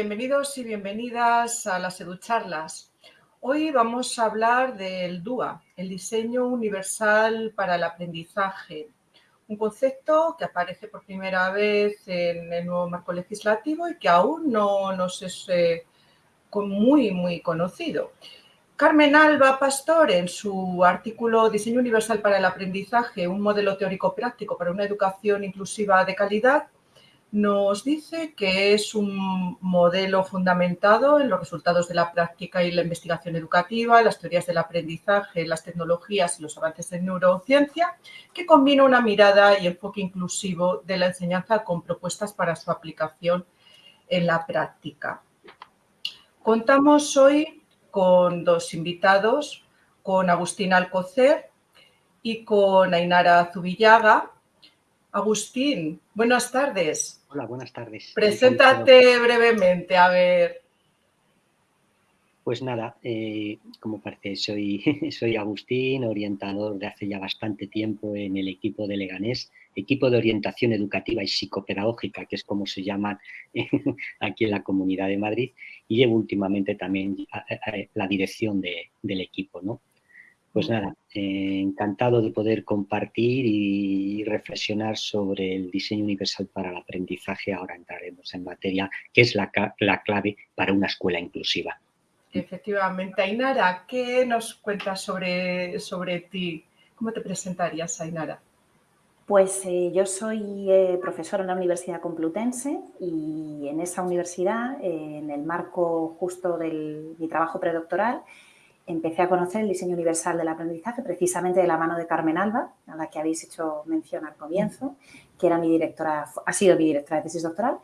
Bienvenidos y bienvenidas a las EduCharlas. Hoy vamos a hablar del DUA, el diseño universal para el aprendizaje, un concepto que aparece por primera vez en el nuevo marco legislativo y que aún no nos es eh, muy, muy conocido. Carmen Alba Pastor, en su artículo Diseño Universal para el Aprendizaje, un modelo teórico práctico para una educación inclusiva de calidad, nos dice que es un modelo fundamentado en los resultados de la práctica y la investigación educativa, las teorías del aprendizaje, las tecnologías y los avances en neurociencia, que combina una mirada y enfoque inclusivo de la enseñanza con propuestas para su aplicación en la práctica. Contamos hoy con dos invitados, con Agustín Alcocer y con Ainara Zubillaga. Agustín, buenas tardes. Hola, buenas tardes. Preséntate brevemente, a ver. Pues nada, eh, como parece, soy, soy Agustín, orientador de hace ya bastante tiempo en el equipo de Leganés, equipo de orientación educativa y psicopedagógica, que es como se llama aquí en la Comunidad de Madrid, y llevo últimamente también la dirección del equipo. ¿no? Pues nada, eh, encantado de poder compartir y reflexionar sobre el diseño universal para el aprendizaje. Ahora entraremos en materia, que es la clave para una escuela inclusiva. Efectivamente. Ainara, ¿qué nos cuentas sobre, sobre ti? ¿Cómo te presentarías, Ainara? Pues eh, yo soy eh, profesora en la Universidad Complutense y en esa universidad, eh, en el marco justo de mi trabajo predoctoral, empecé a conocer el diseño universal del aprendizaje precisamente de la mano de Carmen Alba, a la que habéis hecho mención al comienzo, que era mi directora, ha sido mi directora de tesis doctoral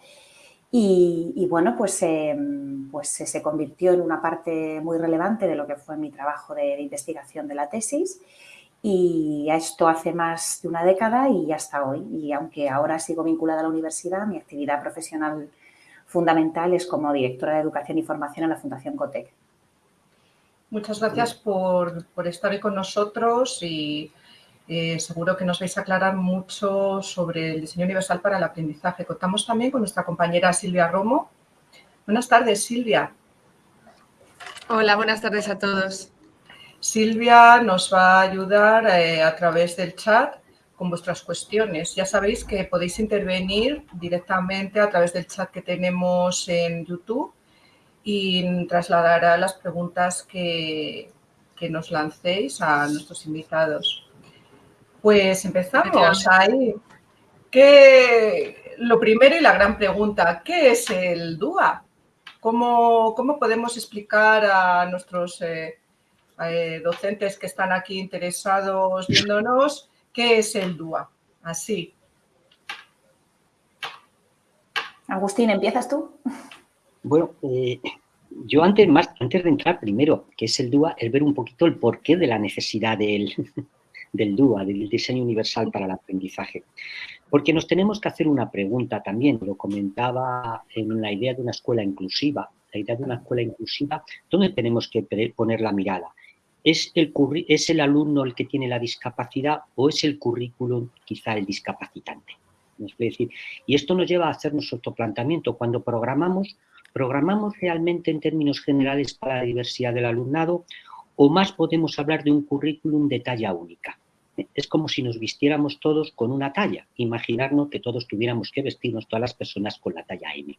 y, bueno, pues, em, pues se convirtió en una parte muy relevante de lo que fue mi trabajo de, investigación de la tesis y esto hace más de una década y hasta hoy. Y aunque ahora sigo vinculada a la universidad, mi actividad profesional fundamental es como directora de Educación y Formación en la Fundación COTEC. Muchas gracias por, por estar hoy con nosotros y eh, seguro que nos vais a aclarar mucho sobre el diseño universal para el aprendizaje. Contamos también con nuestra compañera Silvia Romo. Buenas tardes, Silvia. Hola, buenas tardes a todos. Silvia nos va a ayudar eh, a través del chat con vuestras cuestiones. Ya sabéis que podéis intervenir directamente a través del chat que tenemos en YouTube y trasladará las preguntas que, que nos lancéis a nuestros invitados. Pues empezamos ahí. lo primero y la gran pregunta, ¿qué es el DUA? ¿Cómo, podemos explicar a nuestros eh, eh, docentes que están aquí interesados viéndonos qué es el DUA? Así. Agustín, ¿empiezas tú? Bueno, eh, yo antes, más, antes de entrar primero, ¿qué es el DUA, es ver un poquito el porqué de la necesidad de él del DUA, del diseño universal para el aprendizaje. Porque nos tenemos que hacer una pregunta también, lo comentaba en la idea de una escuela inclusiva, la idea de una escuela inclusiva, ¿dónde tenemos que poner la mirada? ¿Es el, ¿Es el alumno el que tiene la discapacidad o es el currículum quizá el discapacitante? decir, y esto nos lleva a hacernos otro planteamiento. Cuando programamos, ¿programamos realmente en términos generales para la diversidad del alumnado o más podemos hablar de un currículum de talla única? es como si nos vistiéramos todos con una talla. Imaginarnos que todos tuviéramos que vestirnos, todas las personas, con la talla M.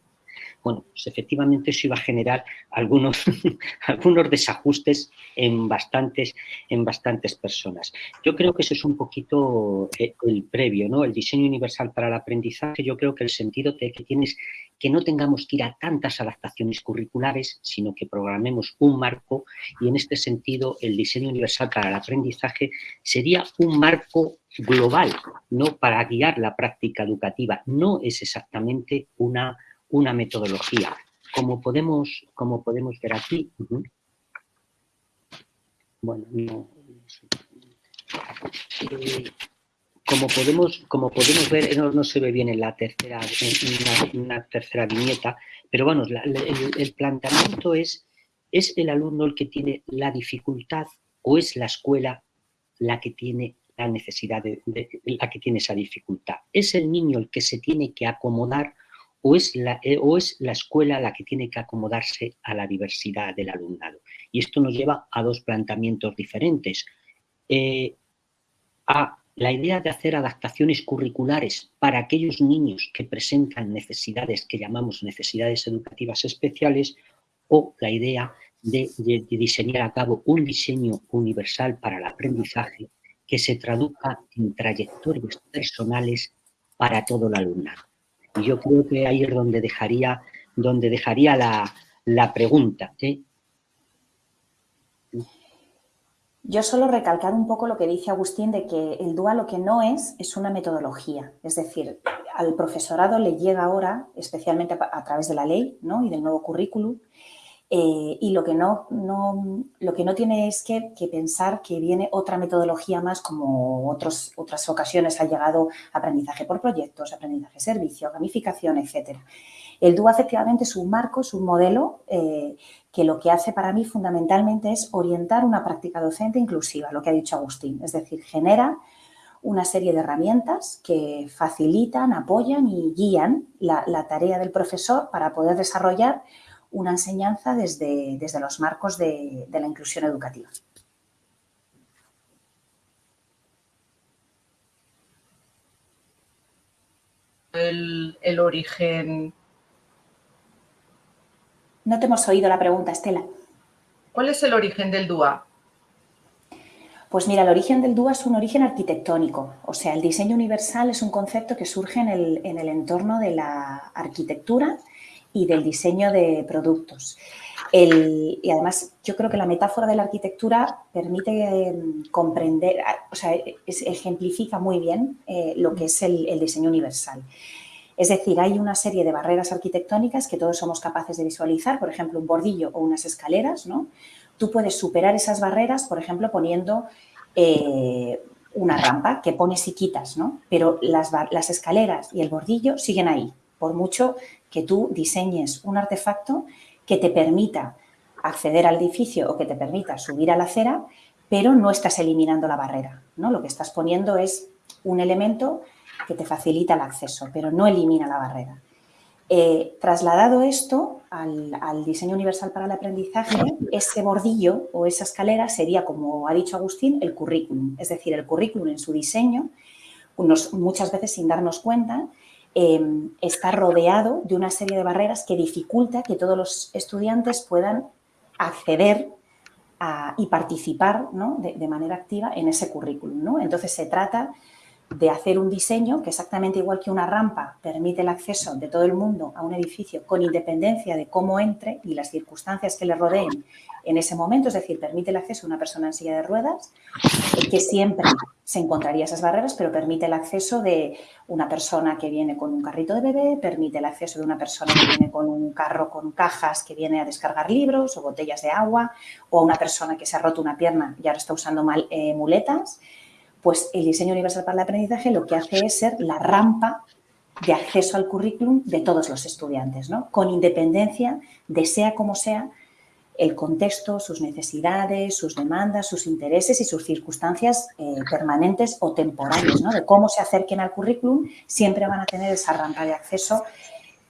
Bueno, pues efectivamente eso iba a generar algunos, algunos desajustes en bastantes, en bastantes personas. Yo creo que eso es un poquito eh, el previo, ¿no? El diseño universal para el aprendizaje, yo creo que el sentido de que tienes que no tengamos que ir a tantas adaptaciones curriculares, sino que programemos un marco y en este sentido el diseño universal para el aprendizaje sería un marco global, ¿no? Para guiar la práctica educativa. No es exactamente una una metodología. Como podemos, como podemos ver aquí, bueno, como podemos, como podemos ver, no, se ve bien en la tercera, en una, tercera viñeta, pero bueno, el, planteamiento es, ¿es el alumno el que tiene la dificultad o es la escuela la que tiene la necesidad de, la que tiene esa dificultad? ¿Es el niño el que se tiene que acomodar o es, la, eh, o es la escuela la que tiene que acomodarse a la diversidad del alumnado. Y esto nos lleva a dos planteamientos diferentes. Eh, a la idea de hacer adaptaciones curriculares para aquellos niños que presentan necesidades que llamamos necesidades educativas especiales o la idea de, de diseñar a cabo un diseño universal para el aprendizaje que se traduzca en trayectorias personales para todo el alumnado. Yo creo que ahí es donde dejaría, donde dejaría la, pregunta. ¿eh? Yo solo recalcar un poco lo que dice Agustín de que el DUA lo que no es, es una metodología. Es decir, al profesorado le llega ahora, especialmente a, través de la ley ¿no? y del nuevo currículum, eh, y lo que no, lo que no tiene es que, pensar que viene otra metodología más como otros, otras ocasiones ha llegado aprendizaje por proyectos, aprendizaje servicio, gamificación, etc. El DUA efectivamente es un marco, es un modelo eh, que lo que hace para mí fundamentalmente es orientar una práctica docente inclusiva, lo que ha dicho Agustín, es decir, genera una serie de herramientas que facilitan, apoyan y guían la tarea del profesor para poder desarrollar una enseñanza desde, desde los marcos de, la inclusión educativa. El, origen. No te hemos oído la pregunta, Estela. ¿Cuál es el origen del DUA? Pues mira, el origen del DUA es un origen arquitectónico, o sea, el diseño universal es un concepto que surge en el, en el entorno de la arquitectura y del diseño de productos. y además, yo creo que la metáfora de la arquitectura permite em, comprender, o sea, ejemplifica muy bien eh, lo que es el, diseño universal. Es decir, hay una serie de barreras arquitectónicas que todos somos capaces de visualizar, por ejemplo, un bordillo o unas escaleras, ¿no? Tú puedes superar esas barreras, por ejemplo, poniendo eh, una rampa que pones y quitas, ¿no? Pero las, las escaleras y el bordillo siguen ahí, por mucho que tú diseñes un artefacto que te permita acceder al edificio o que te permita subir a la acera, pero no estás eliminando la barrera. ¿no? Lo que estás poniendo es un elemento que te facilita el acceso, pero no elimina la barrera. Eh, trasladado esto al, diseño universal para el aprendizaje, ese bordillo o esa escalera sería, como ha dicho Agustín, el currículum. Es decir, el currículum en su diseño, muchas veces sin darnos cuenta, Em, está rodeado de una serie de barreras que dificulta que todos los estudiantes puedan acceder y participar de, manera activa en ese currículum. Entonces, se trata de hacer un diseño que exactamente igual que una rampa permite el acceso de todo el mundo a un edificio con independencia de cómo entre y las circunstancias que le rodeen en ese momento, es decir, permite el acceso a una persona en silla de ruedas, que siempre se encontraría esas barreras, pero permite el acceso de una persona que viene con un carrito de bebé, permite el acceso de una persona que viene con un carro con cajas que viene a descargar libros o botellas de agua, o a una persona que se ha roto una pierna y ahora está usando mal, eh, muletas, pues el diseño universal para el aprendizaje lo que hace es ser la rampa de acceso al currículum de todos los estudiantes, ¿no? con independencia de sea como sea el contexto, sus necesidades, sus demandas, sus intereses y sus circunstancias eh, permanentes o temporales, ¿no? de cómo se acerquen al currículum, siempre van a tener esa rampa de acceso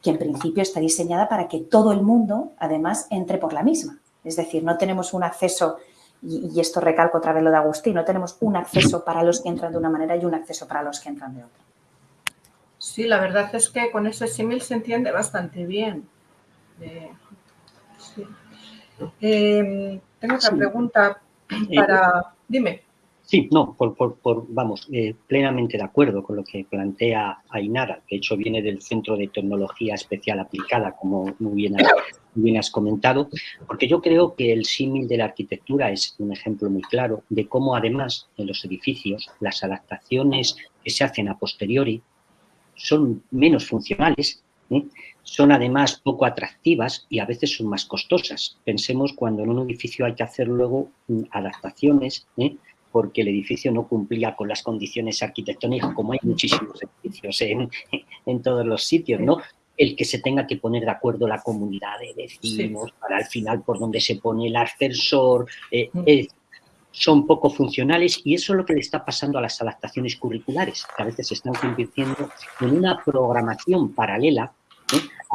que en principio está diseñada para que todo el mundo, además, entre por la misma. Es decir, no tenemos un acceso, y, esto recalco otra vez lo de Agustín, no tenemos un acceso para los que entran de una manera y un acceso para los que entran de otra. Sí, la verdad es que con ese símil se entiende bastante bien. Em, tengo otra pregunta eh, para... Dime. Sí, no, por, vamos, eh, plenamente de acuerdo con lo que plantea Ainara. De hecho, viene del Centro de Tecnología Especial Aplicada, como muy bien, bien has comentado, porque yo creo que el símil de la arquitectura es un ejemplo muy claro de cómo, además, en los edificios, las adaptaciones que se hacen a posteriori son menos funcionales ¿eh? Son además poco atractivas y a veces son más costosas. Pensemos cuando en un edificio hay que hacer luego mm, adaptaciones, ¿eh? Porque el edificio no cumplía con las condiciones arquitectónicas, como hay muchísimos edificios en, todos los sitios, ¿no? El que se tenga que poner de acuerdo la comunidad de vecinos para al final por donde se pone el ascensor, eh, son poco funcionales y eso es lo que le está pasando a las adaptaciones curriculares, que a veces se están convirtiendo en una programación paralela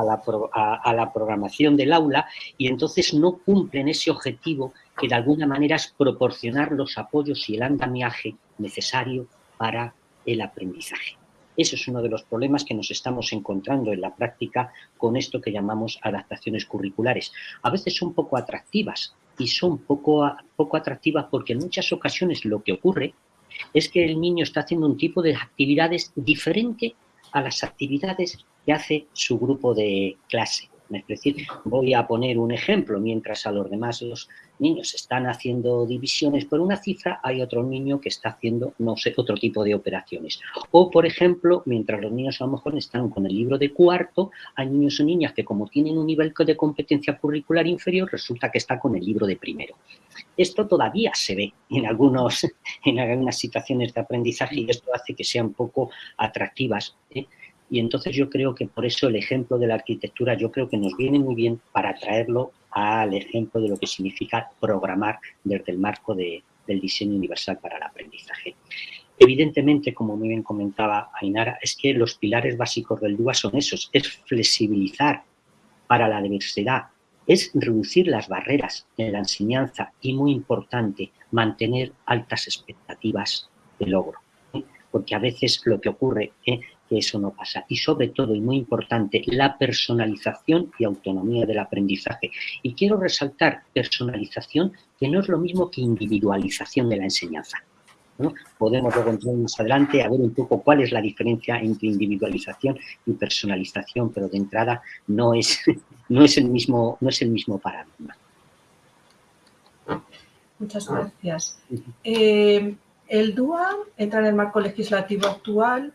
a la, programación del aula y entonces no cumplen ese objetivo que de alguna manera es proporcionar los apoyos y el andamiaje necesario para el aprendizaje. Eso es uno de los problemas que nos estamos encontrando en la práctica con esto que llamamos adaptaciones curriculares. A veces son poco atractivas y son poco, poco atractivas porque en muchas ocasiones lo que ocurre es que el niño está haciendo un tipo de actividades diferente a las actividades que hace su grupo de clase. Es decir, voy a poner un ejemplo, mientras a los demás los niños están haciendo divisiones por una cifra, hay otro niño que está haciendo, no sé, otro tipo de operaciones. O, por ejemplo, mientras los niños a lo mejor están con el libro de cuarto, hay niños o niñas que como tienen un nivel de competencia curricular inferior, resulta que está con el libro de primero. Esto todavía se ve en, algunos, en algunas situaciones de aprendizaje y esto hace que sean poco atractivas. ¿eh? Y entonces yo creo que por eso el ejemplo de la arquitectura yo creo que nos viene muy bien para traerlo al ejemplo de lo que significa programar desde el marco del diseño universal para el aprendizaje. Evidentemente, como muy bien comentaba Ainara, es que los pilares básicos del DUA son esos, es flexibilizar para la diversidad, es reducir las barreras en la enseñanza y, muy importante, mantener altas expectativas de logro. ¿eh? Porque a veces lo que ocurre ¿eh? Que eso no pasa. Y sobre todo, y muy importante, la personalización y autonomía del aprendizaje. Y quiero resaltar personalización, que no es lo mismo que individualización de la enseñanza. Podemos luego entrar más adelante a ver un poco cuál es la diferencia entre individualización y personalización, pero de entrada no es, no es, el, mismo, no es el mismo paradigma. Muchas gracias. Eh, el DUA entra en el marco legislativo actual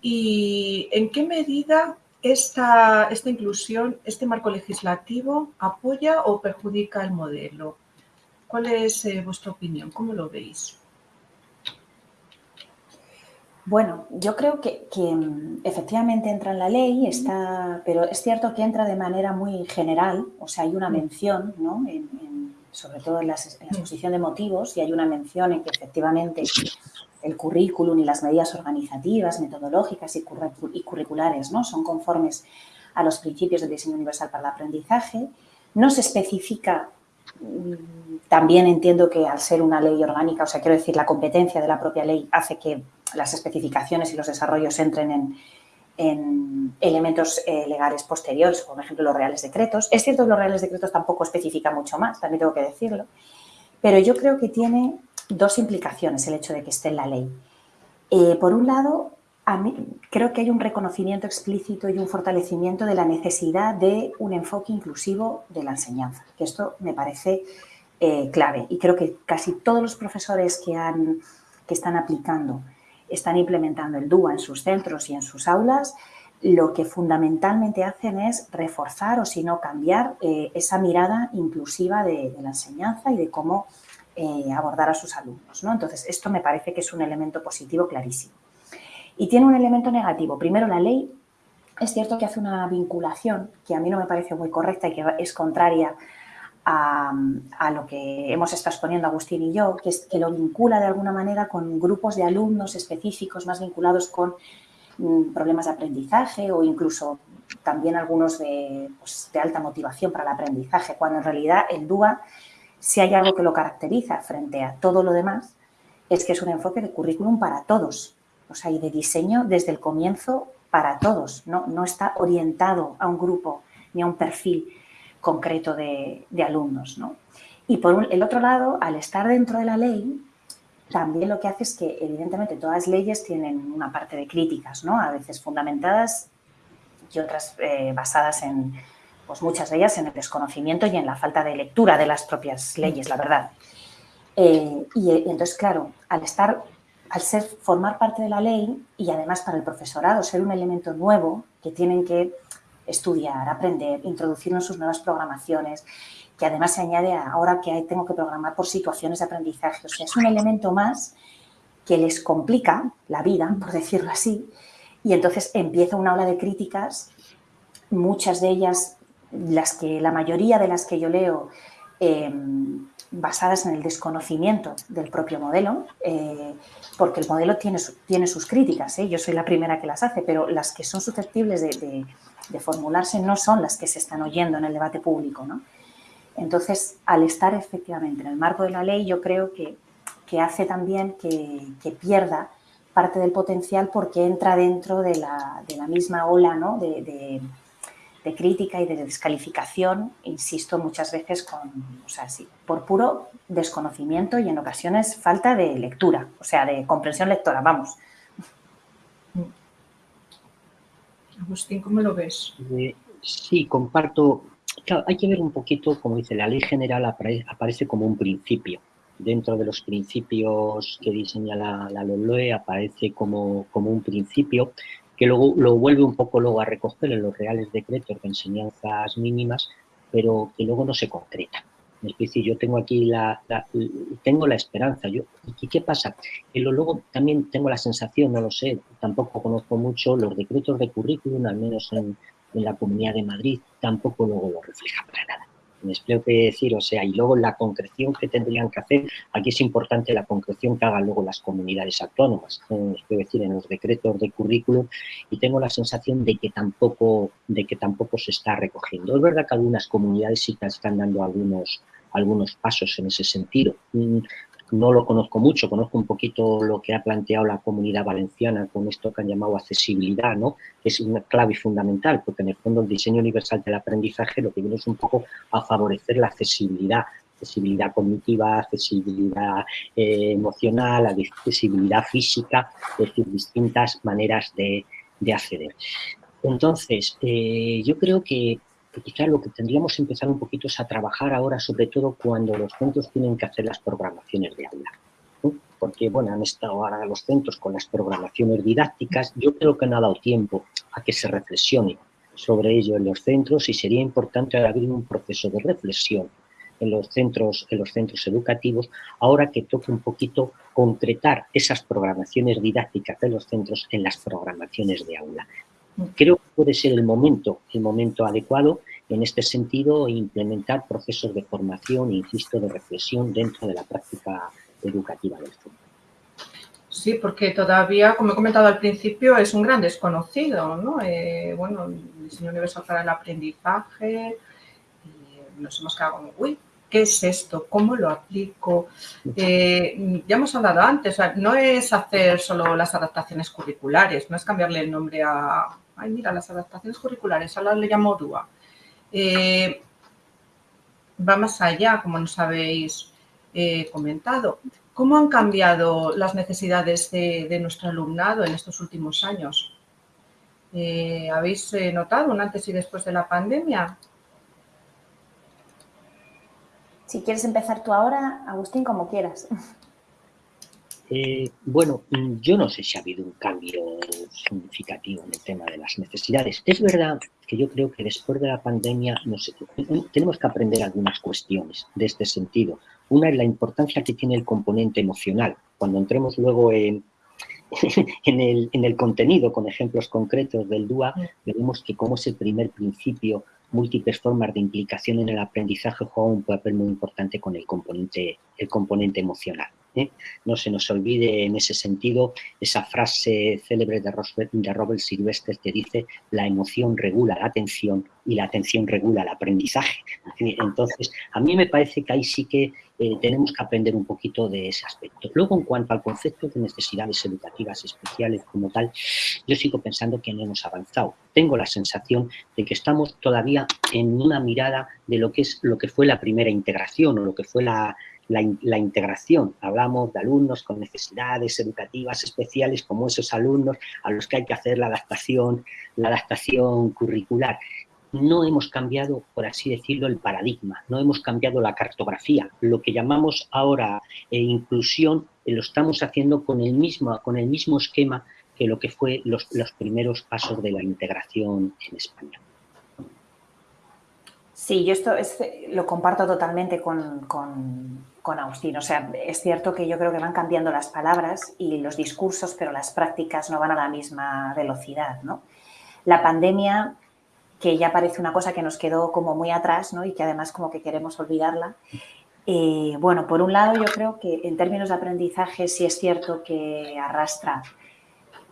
¿Y en qué medida esta, esta inclusión, este marco legislativo, apoya o perjudica el modelo? ¿Cuál es eh, vuestra opinión? ¿Cómo lo veis? Bueno, yo creo que, mm, efectivamente entra en la ley, está, pero es cierto que entra de manera muy general, o sea, hay una mm. mención, ¿no? sobre todo en la, en la, mm. exposición de motivos, y hay una mención en que efectivamente el currículum y las medidas organizativas, metodológicas y, curriculares ¿no? son conformes a los principios del diseño universal para el aprendizaje. No se especifica, mm, también entiendo que al ser una ley orgánica, o sea, quiero decir, la competencia de la propia ley hace que las especificaciones y los desarrollos entren en, elementos eh, legales posteriores, como por ejemplo los reales decretos. Es cierto que los reales decretos tampoco especifica mucho más, también tengo que decirlo, pero yo creo que tiene dos implicaciones el hecho de que esté en la ley. Eh, por un lado, a mí, creo que hay un reconocimiento explícito y un fortalecimiento de la necesidad de un enfoque inclusivo de la enseñanza, que esto me parece eh, clave y creo que casi todos los profesores que, han, que están aplicando, están implementando el DUA en sus centros y en sus aulas, lo que fundamentalmente hacen es reforzar o si no cambiar eh, esa mirada inclusiva de, de, la enseñanza y de cómo eh, abordar a sus alumnos. ¿no? Entonces, esto me parece que es un elemento positivo clarísimo. Y tiene un elemento negativo. Primero, la ley es cierto que hace una vinculación que a mí no me parece muy correcta y que es contraria a, lo que hemos estado exponiendo Agustín y yo, que, es, que lo vincula de alguna manera con grupos de alumnos específicos más vinculados con mm, problemas de aprendizaje o incluso también algunos pues, de alta motivación para el aprendizaje, cuando en realidad el DUA si hay algo que lo caracteriza frente a todo lo demás, es que es un enfoque de currículum para todos, o sea, y de diseño desde el comienzo para todos, no, no está orientado a un grupo ni a un perfil concreto de, alumnos. ¿no? Y por el otro lado, al estar dentro de la ley, también lo que hace es que, evidentemente, todas las leyes tienen una parte de críticas, ¿no? a veces fundamentadas y otras eh, basadas en, pues muchas de ellas en el desconocimiento y en la falta de lectura de las propias leyes, la verdad. Eh, y, entonces, claro, al estar, al ser, formar parte de la ley y además para el profesorado ser un elemento nuevo que tienen que estudiar, aprender, introducirlo en sus nuevas programaciones, que además se añade ahora que tengo que programar por situaciones de aprendizaje. O sea, es un elemento más que les complica la vida, por decirlo así, y entonces empieza una ola de críticas, muchas de ellas las que, la mayoría de las que yo leo em, basadas en el desconocimiento del propio modelo, eh, porque el modelo tiene, tiene sus críticas, ¿eh? yo soy la primera que las hace, pero las que son susceptibles de, formularse no son las que se están oyendo en el debate público. Entonces, al estar efectivamente en el marco de la ley, yo creo que, hace también que, pierda parte del potencial porque entra dentro de la, misma ola ¿no? de de crítica y de descalificación, insisto muchas veces con, o sea, sí, por puro desconocimiento y en ocasiones falta de lectura, o sea, de comprensión lectora, vamos. Agustín, ¿cómo lo ves? Eh, sí, comparto. hay que ver un poquito, como dice, la ley general aparece como un principio. Dentro de los principios que diseña la, la LOE aparece como, como un principio que luego lo vuelve un poco luego a recoger en los reales decretos de enseñanzas mínimas, pero que luego no se concreta. Es decir, yo tengo aquí la, tengo la esperanza. Yo, ¿Y qué pasa? Que luego también tengo la sensación, no lo sé, tampoco conozco mucho los decretos de currículum, al menos en, en la Comunidad de Madrid, tampoco luego lo refleja para nada me explico qué decir, o sea, y luego la concreción que tendrían que hacer, aquí es importante la concreción que hagan luego las comunidades autónomas, es decir, en los decretos de currículum, y tengo la sensación de que tampoco, de que tampoco se está recogiendo. Es verdad que algunas comunidades sí que están dando algunos, algunos pasos en ese sentido. No lo conozco mucho, conozco un poquito lo que ha planteado la comunidad valenciana con esto que han llamado accesibilidad, ¿no? que es una clave fundamental, porque en el fondo el diseño universal del aprendizaje lo que viene es un poco a favorecer la accesibilidad, accesibilidad cognitiva, accesibilidad eh, emocional, accesibilidad física, es decir, distintas maneras de, acceder. Entonces, eh, yo creo que quizá lo que tendríamos que empezar un poquito es a trabajar ahora, sobre todo cuando los centros tienen que hacer las programaciones de aula. Porque, bueno, han estado ahora los centros con las programaciones didácticas. Yo creo que no ha dado tiempo a que se reflexione sobre ello en los centros y sería importante abrir un proceso de reflexión en los centros, en los centros educativos, ahora que toque un poquito concretar esas programaciones didácticas de los centros en las programaciones de aula. Creo que puede ser el momento, el momento adecuado en este sentido implementar procesos de formación, insisto, de reflexión dentro de la práctica educativa del centro. Sí, porque todavía, como he comentado al principio, es un gran desconocido, ¿no? Eh, bueno, el diseño universal para el aprendizaje, y nos hemos quedado como, uy, ¿qué es esto? ¿Cómo lo aplico? Eh, ya hemos hablado antes, no es hacer solo las adaptaciones curriculares, no es cambiarle el nombre a, ay, mira, las adaptaciones curriculares, ahora le llamo DUA. Eh, va más allá, como nos habéis eh, comentado. ¿Cómo han cambiado las necesidades de, nuestro alumnado en estos últimos años? Eh, ¿Habéis notado un antes y después de la pandemia? Si quieres empezar tú ahora, Agustín, como quieras. Eh, bueno, mm, yo no sé si ha habido un cambio significativo en el tema de las necesidades. Es verdad que yo creo que después de la pandemia tenemos que aprender algunas cuestiones de este sentido. Una es la importancia que tiene el componente emocional. Cuando entremos luego en, en, el, en el contenido con ejemplos concretos del DUA, veremos que como es el primer principio múltiples formas de implicación en el aprendizaje juega un papel muy importante con el componente, el componente emocional. ¿Eh? No se nos olvide en ese sentido esa frase célebre de Robert, Silvestre que dice la emoción regula la atención y la atención regula el aprendizaje. Entonces, a mí me parece que ahí sí que eh, tenemos que aprender un poquito de ese aspecto. Luego, en cuanto al concepto de necesidades educativas especiales como tal, yo sigo pensando que no hemos avanzado. Tengo la sensación de que estamos todavía en una mirada de lo que es lo que fue la primera integración o lo que fue la, la, integración. Hablamos de alumnos con necesidades educativas especiales como esos alumnos a los que hay que hacer la adaptación, la adaptación curricular. No hemos cambiado, por así decirlo, el paradigma, no hemos cambiado la cartografía. Lo que llamamos ahora eh, inclusión eh, lo estamos haciendo con el, mismo, con el mismo esquema que lo que fue los, los primeros pasos de la integración en España. Sí, yo esto lo comparto totalmente con Agustín. O sea, es cierto que yo creo que van cambiando las palabras y los discursos, pero las prácticas no van a la misma velocidad, ¿no? La pandemia, que ya parece una cosa que nos quedó como muy atrás, ¿no? Y que además como que queremos olvidarla, Eh, bueno, por un lado yo creo que en términos de aprendizaje sí es cierto que arrastra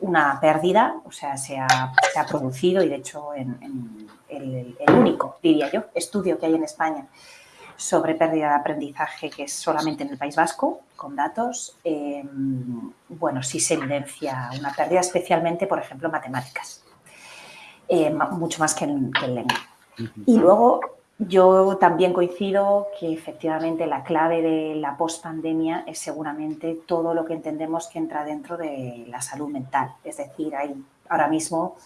una pérdida, o sea, se ha, producido y de hecho en, el, único, diría yo, estudio que hay en España sobre pérdida de aprendizaje que es solamente en el País Vasco, con datos, eh, bueno, sí se evidencia una pérdida especialmente, por ejemplo, en matemáticas, eh, mucho más que en, que en lengua. Y luego yo también coincido que efectivamente la clave de la pospandemia es seguramente todo lo que entendemos que entra dentro de la salud mental. Es decir, hay, ahora mismo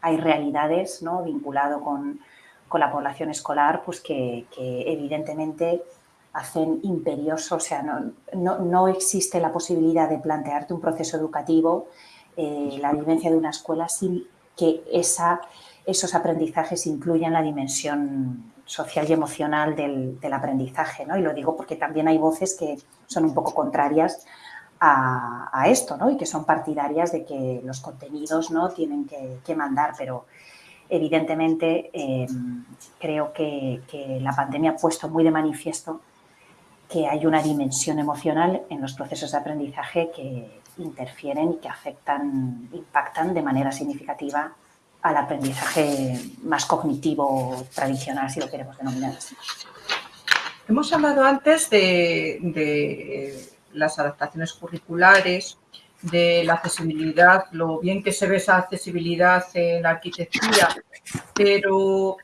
hay realidades ¿no? vinculado con, la población escolar pues que, evidentemente hacen imperioso, o sea, no, existe la posibilidad de plantearte un proceso educativo, eh, la vivencia de una escuela sin que esa, esos aprendizajes incluyan la dimensión social y emocional del, aprendizaje, ¿no? Y lo digo porque también hay voces que son un poco contrarias a, esto, ¿no? Y que son partidarias de que los contenidos no tienen que, mandar, pero evidentemente em, creo que, la pandemia ha puesto muy de manifiesto que hay una dimensión emocional en los procesos de aprendizaje que interfieren y que afectan, impactan de manera significativa al aprendizaje más cognitivo tradicional, si lo queremos denominar así. Hemos hablado antes de, las adaptaciones curriculares, de la accesibilidad, lo bien que se ve esa accesibilidad en la arquitectura, pero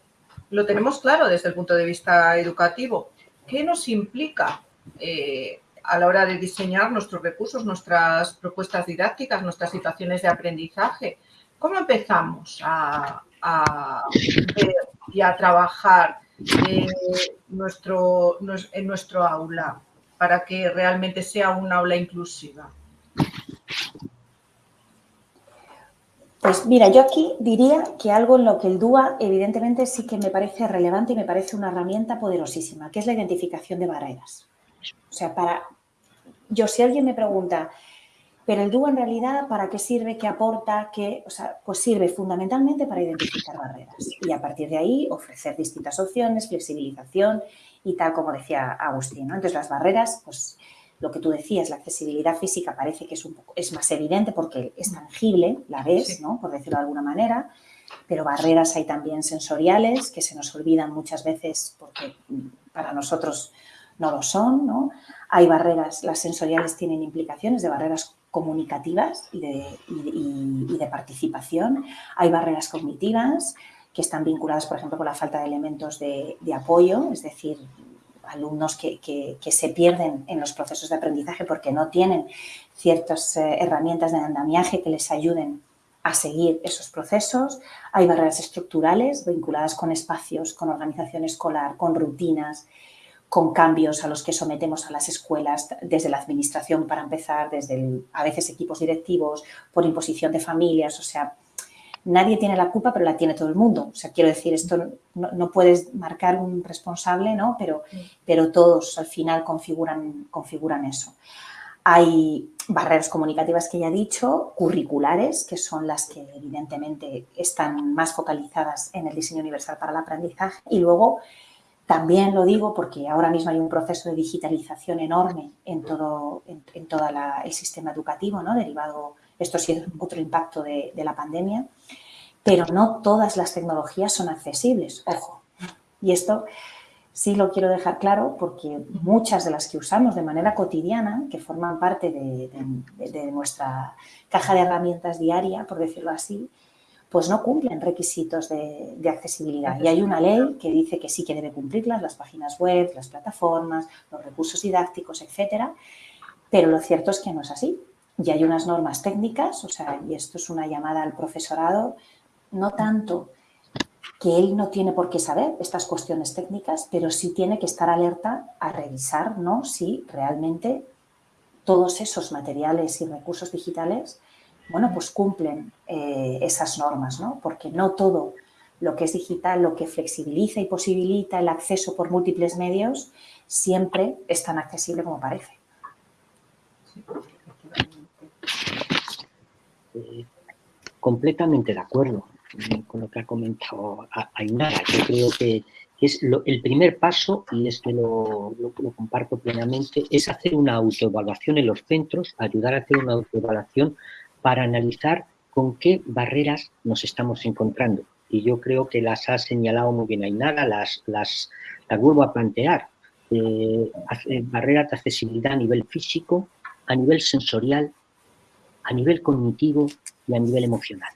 lo tenemos claro desde el punto de vista educativo. ¿Qué nos implica eh, a la hora de diseñar nuestros recursos, nuestras propuestas didácticas, nuestras situaciones de aprendizaje? ¿Cómo empezamos a, ver y a trabajar en nuestro, en nuestro aula para que realmente sea un aula inclusiva? Pues mira, yo aquí diría que algo en lo que el DUA evidentemente sí que me parece relevante y me parece una herramienta poderosísima, que es la identificación de barreras. O sea, para yo si alguien me pregunta, pero el DUA en realidad, ¿para qué sirve? ¿Qué aporta? ¿Qué? O sea, pues sirve fundamentalmente para identificar barreras y a partir de ahí ofrecer distintas opciones, flexibilización y tal como decía Agustín. ¿no? Entonces las barreras, pues lo que tú decías, la accesibilidad física parece que es, un poco, es más evidente porque es tangible, la ves, ¿no? por decirlo de alguna manera, pero barreras hay también sensoriales que se nos olvidan muchas veces porque para nosotros no lo son, ¿no? Hay barreras, las sensoriales tienen implicaciones de barreras comunicativas y de, participación. Hay barreras cognitivas que están vinculadas, por ejemplo, con la falta de elementos de, apoyo, es decir, alumnos que, se pierden en los procesos de aprendizaje porque no tienen ciertas eh, herramientas de andamiaje que les ayuden a seguir esos procesos. Hay barreras estructurales vinculadas con espacios, con organización escolar, con rutinas, con cambios a los que sometemos a las escuelas desde la administración para empezar, desde a veces equipos directivos, por imposición de familias, o sea, nadie tiene la culpa, pero la tiene todo el mundo. O sea, quiero decir, esto no, puedes marcar un responsable, ¿no? Pero, pero todos al final configuran, configuran eso. Hay barreras comunicativas que ya he dicho, curriculares, que son las que evidentemente están más focalizadas en el diseño universal para el aprendizaje. Y luego también lo digo porque ahora mismo hay un proceso de digitalización enorme en todo, en, el sistema educativo, ¿no? derivado, esto sí es otro impacto de, la pandemia, pero no todas las tecnologías son accesibles, ojo. Y esto sí lo quiero dejar claro porque muchas de las que usamos de manera cotidiana, que forman parte de nuestra caja de herramientas diaria, por decirlo así, pues no cumplen requisitos de, accesibilidad. Y hay una ley que dice que sí que debe cumplirlas, las páginas web, las plataformas, los recursos didácticos, etcétera, pero lo cierto es que no es así. Y hay unas normas técnicas, o sea, y esto es una llamada al profesorado, no tanto que él no tiene por qué saber estas cuestiones técnicas, pero sí tiene que estar alerta a revisar ¿no? si realmente todos esos materiales y recursos digitales bueno, pues cumplen eh, esas normas, ¿no? Porque no todo lo que es digital, lo que flexibiliza y posibilita el acceso por múltiples medios, siempre es tan accesible como parece. Completamente de acuerdo con lo que ha comentado Ainara. Yo creo que, es el primer paso, y es que lo, comparto plenamente, es hacer una autoevaluación en los centros, ayudar a hacer una autoevaluación para analizar con qué barreras nos estamos encontrando. Y yo creo que las ha señalado muy bien Ainara, las, las, las vuelvo a plantear. Eh, barreras de accesibilidad a nivel físico, a nivel sensorial, a nivel cognitivo y a nivel emocional.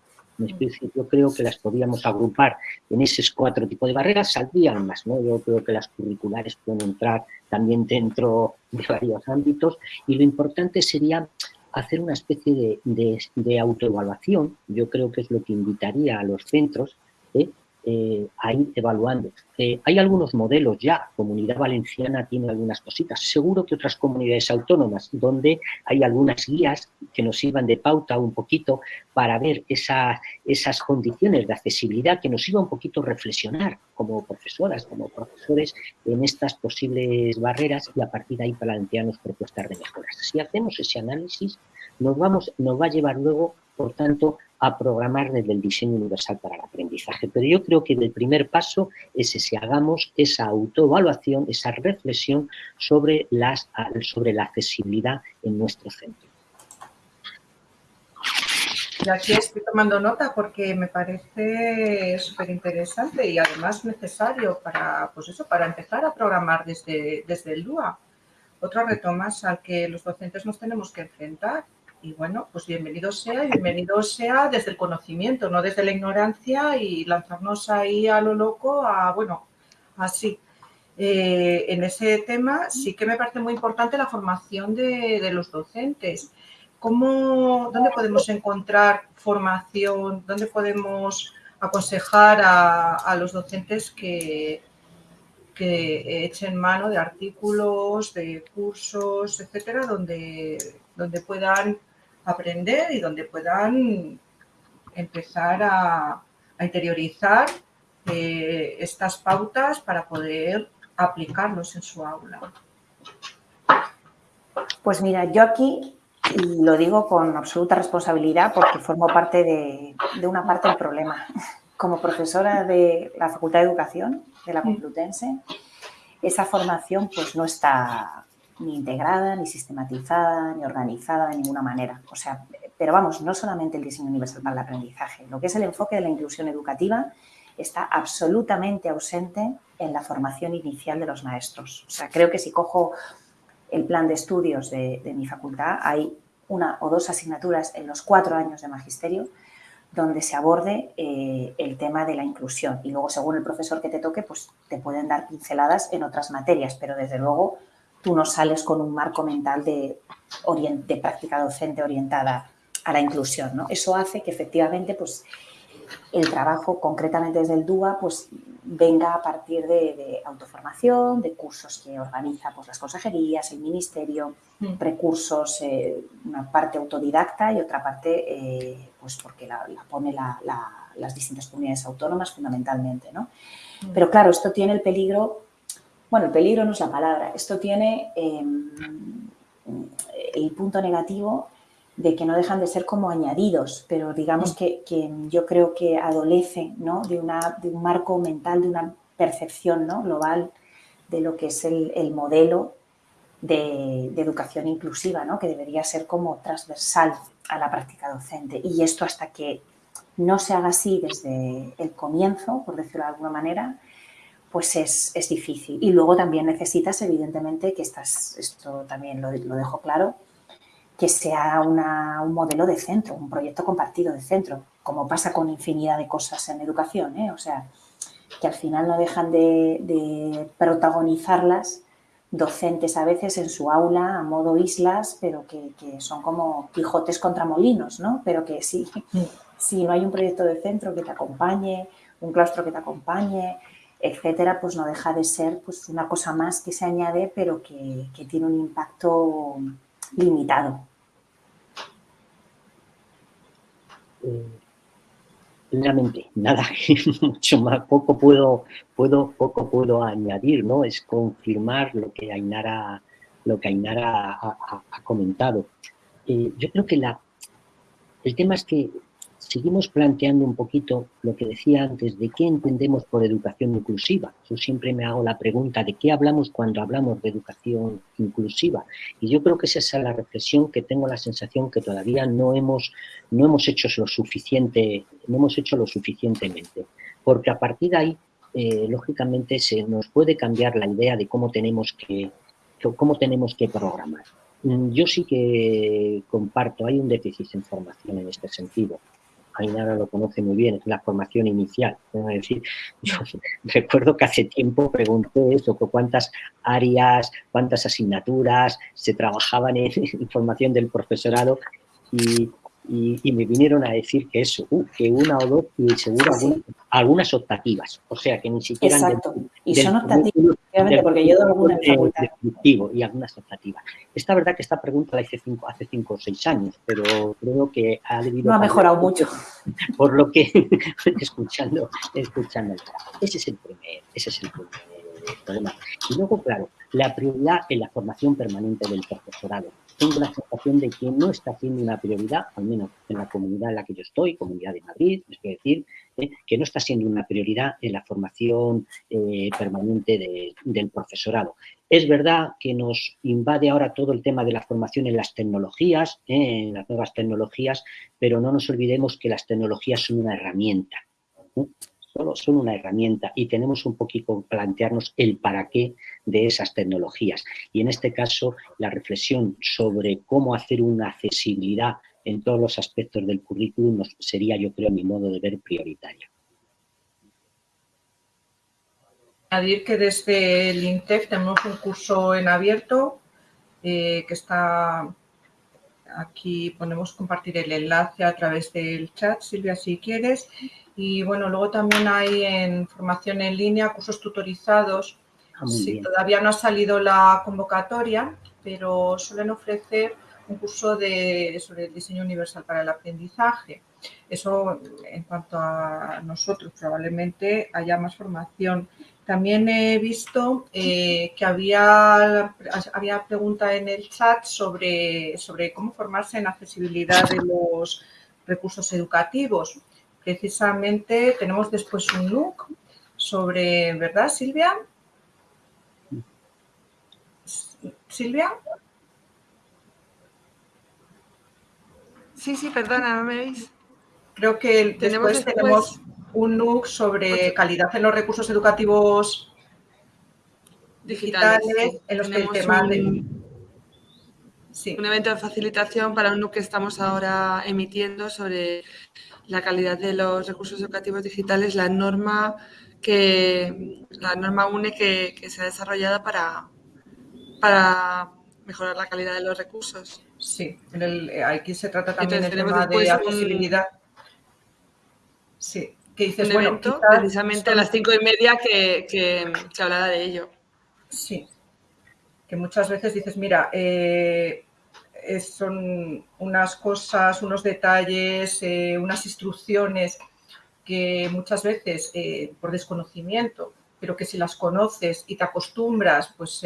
Yo creo que las podríamos agrupar en esos cuatro tipos de barreras, saldrían más, ¿no? Yo creo que las curriculares pueden entrar también dentro de varios ámbitos y lo importante sería hacer una especie de, de autoevaluación, yo creo que es lo que invitaría a los centros, ¿eh? Eh, a ir evaluando. Eh, hay algunos modelos ya, Comunidad Valenciana tiene algunas cositas, seguro que otras comunidades autónomas donde hay algunas guías que nos sirvan de pauta un poquito para ver esa, esas condiciones de accesibilidad que nos sirva un poquito reflexionar como profesoras, como profesores en estas posibles barreras y a partir de ahí plantearnos propuestas de mejoras. Si hacemos ese análisis, nos, vamos, nos va a llevar luego, por tanto, a programar desde el diseño universal para el aprendizaje. Pero yo creo que el primer paso es ese, hagamos esa autoevaluación, esa reflexión sobre, las, sobre la accesibilidad en nuestro centro. Y aquí estoy tomando nota porque me parece súper interesante y además necesario para, pues eso, para empezar a programar desde, desde el DUA. Otro reto más al que los docentes nos tenemos que enfrentar y bueno, pues bienvenido sea bienvenido sea desde el conocimiento, no desde la ignorancia y lanzarnos ahí a lo loco, a, bueno, así. Eh, en ese tema sí que me parece muy importante la formación de, los docentes. ¿Cómo, ¿Dónde podemos encontrar formación? ¿Dónde podemos aconsejar a, los docentes que, que echen mano de artículos, de cursos, etcétera, donde, donde puedan aprender y donde puedan empezar a, interiorizar eh, estas pautas para poder aplicarlos en su aula. Pues mira, yo aquí, y lo digo con absoluta responsabilidad porque formo parte de, de una parte del problema. Como profesora de la Facultad de Educación de la Complutense, esa formación pues no está ni integrada, ni sistematizada, ni organizada de ninguna manera. O sea, pero vamos, no solamente el diseño universal para el aprendizaje, lo que es el enfoque de la inclusión educativa está absolutamente ausente en la formación inicial de los maestros. O sea, creo que si cojo el plan de estudios de, mi facultad, hay una o dos asignaturas en los cuatro años de magisterio donde se aborde eh, el tema de la inclusión. Y luego, según el profesor que te toque, pues te pueden dar pinceladas en otras materias, pero desde luego tú no sales con un marco mental de, de práctica docente orientada a la inclusión. ¿no? Eso hace que efectivamente pues, el trabajo concretamente desde el DUA pues, venga a partir de, autoformación, de cursos que organiza pues, las consejerías, el ministerio, mm. recursos, eh, una parte autodidacta y otra parte eh, pues porque la, pone las distintas comunidades autónomas fundamentalmente. ¿no? Mm. Pero claro, esto tiene el peligro bueno, el peligro no es la palabra. Esto tiene em, el punto negativo de que no dejan de ser como añadidos, pero digamos que, yo creo que adolece ¿no? de, una, de un marco mental, de una percepción ¿no? global de lo que es el, modelo de, educación inclusiva, ¿no? que debería ser como transversal a la práctica docente. Y esto hasta que no se haga así desde el comienzo, por decirlo de alguna manera, pues es, difícil. Y luego también necesitas, evidentemente, que estás, esto también lo, dejo claro, que sea un modelo de centro, un proyecto compartido de centro, como pasa con infinidad de cosas en educación, ¿eh? o sea, que al final no dejan de, protagonizarlas docentes a veces en su aula a modo islas, pero que, son como Quijotes contra molinos, ¿no? Pero que sí, si no hay un proyecto de centro que te acompañe, un claustro que te acompañe, etcétera, pues no deja de ser pues, una cosa más que se añade, pero que, tiene un impacto limitado. Realmente, nada, mucho más, poco puedo, puedo, poco puedo añadir, ¿no? Es confirmar lo que Ainara, lo que Ainara ha, comentado. Eh, yo creo que la, el tema es que seguimos planteando un poquito lo que decía antes, de qué entendemos por educación inclusiva. Yo siempre me hago la pregunta de qué hablamos cuando hablamos de educación inclusiva. Y yo creo que esa es la reflexión que tengo la sensación que todavía no hemos, no hemos hecho lo suficiente, no hemos hecho lo suficientemente. Porque a partir de ahí, eh, lógicamente, se nos puede cambiar la idea de cómo tenemos que, cómo tenemos que programar. Mm, yo sí que comparto, hay un déficit en formación en este sentido. Ainara lo conoce muy bien, es la formación inicial. Es decir, yo recuerdo que hace tiempo pregunté eso, cuántas áreas, cuántas asignaturas se trabajaban en, en formación del profesorado y y, me vinieron a decir que eso, uh, que una o dos y seguro algunas, optativas, o sea que ni siquiera... Exacto, y son optativas, porque yo doy alguna Y algunas optativas. Esta verdad que esta pregunta la hice cinco, hace cinco o seis años, pero creo que ha debido... No ha mejorado mucho. Por lo que, escuchando, escuchando, ese es el primer, ese es el primer problema. Y luego, claro, la prioridad en la formación permanente del profesorado tengo la sensación de que no está siendo una prioridad, al menos en la comunidad en la que yo estoy, Comunidad de Madrid, es decir, eh, que no está siendo una prioridad en la formación eh, permanente del profesorado. Es verdad que nos invade ahora todo el tema de la formación en las tecnologías, eh, en las nuevas tecnologías, pero no nos olvidemos que las tecnologías son una herramienta son una herramienta y tenemos un poquito plantearnos el para qué de esas tecnologías. Y en este caso, la reflexión sobre cómo hacer una accesibilidad en todos los aspectos del currículum sería, yo creo, mi modo de ver prioritario. Añadir que desde el INTEF tenemos un curso en abierto eh, que está aquí ponemos compartir el enlace a través del chat, Silvia, si quieres. Y bueno, luego también hay en formación en línea cursos tutorizados. Ah, todavía no ha salido la convocatoria, pero suelen ofrecer un curso de, sobre el diseño universal para el aprendizaje. Eso en cuanto a nosotros, probablemente haya más formación. También he visto eh, que había, había pregunta en el chat sobre, sobre cómo formarse en accesibilidad de los recursos educativos precisamente tenemos después un look sobre, ¿verdad, Silvia? ¿Silvia? Sí, sí, perdona, ¿no me veis? Creo que después tenemos, un look sobre calidad en los recursos educativos digitales, en los que el tema de... Sí. Un evento de facilitación para un look que estamos ahora emitiendo sobre la calidad de los recursos educativos digitales, la norma que la norma UNE que, se ha desarrollado para, para mejorar la calidad de los recursos. Sí, aquí se trata también del tema de accesibilidad. sí, que dices, bueno, precisamente a las cinco y media que, que se hablaba de ello. Sí, que muchas veces dices, mira, eh, son unas cosas, unos detalles, eh, unas instrucciones que muchas veces eh, por desconocimiento, pero que si las conoces y te acostumbras pues,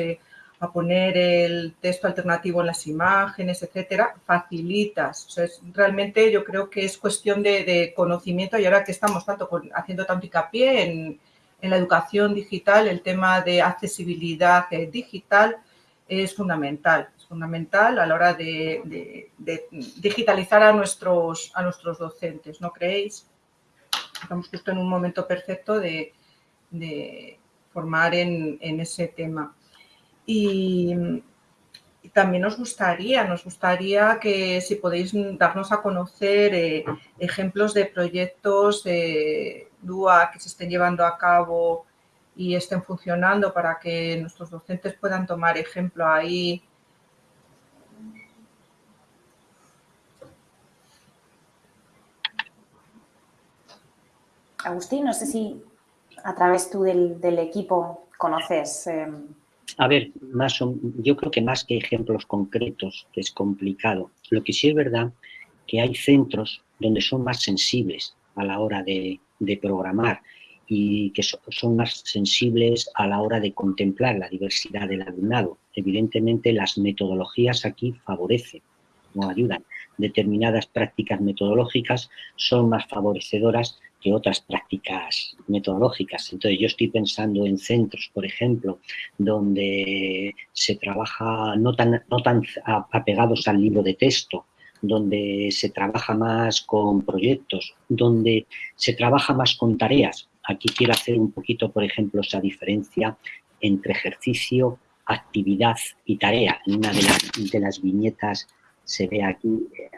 a poner el texto alternativo en las imágenes, etcétera, facilitas. realmente yo creo que es cuestión de, conocimiento y ahora que estamos tanto haciendo tanto hincapié en, la educación digital, el tema de accesibilidad digital es fundamental fundamental a la hora de, digitalizar a nuestros, a nuestros docentes, ¿no creéis? Estamos justo en un momento perfecto de, formar en, ese tema. Y, también nos gustaría, nos gustaría que si podéis darnos a conocer eh, ejemplos de proyectos de DUA que se estén llevando a cabo y estén funcionando para que nuestros docentes puedan tomar ejemplo ahí Agustín, no sé si a través tú del, equipo conoces. Em, a ver, más yo creo que más que ejemplos concretos, es complicado. Lo que sí es verdad que hay centros donde son más sensibles a la hora de, programar y que son más sensibles a la hora de contemplar la diversidad del alumnado. Evidentemente, las metodologías aquí favorecen no ayudan. Determinadas prácticas metodológicas son más favorecedoras que otras prácticas metodológicas. Entonces, yo estoy pensando en centros, por ejemplo, donde se trabaja no tan, no tan apegados al libro de texto, donde se trabaja más con proyectos, donde se trabaja más con tareas. Aquí quiero hacer un poquito, por ejemplo, esa diferencia entre ejercicio, actividad y tarea. En una de las, de las viñetas se ve aquí, eh,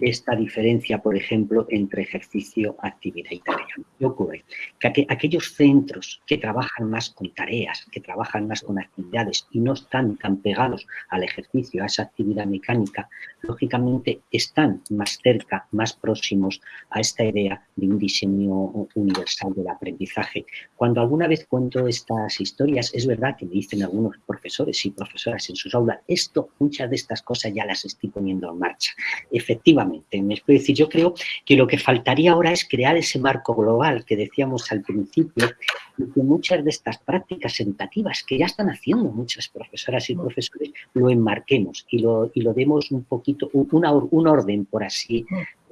esta diferencia, por ejemplo, entre ejercicio, actividad y tarea. ¿Qué ocurre? Que aquellos centros que trabajan más con tareas, que trabajan más con actividades y no están tan pegados al ejercicio, a esa actividad mecánica, lógicamente están más cerca, más próximos a esta idea de un diseño universal del aprendizaje. Cuando alguna vez cuento estas historias, es verdad que me dicen algunos profesores y profesoras en sus aulas, esto, muchas de estas cosas ya las estoy poniendo en marcha efectivamente. Me decir, yo creo que lo que faltaría ahora es crear ese marco global que decíamos al principio y que muchas de estas prácticas educativas que ya están haciendo muchas profesoras y profesores lo enmarquemos y lo, y lo demos un poquito, una, un orden, por así,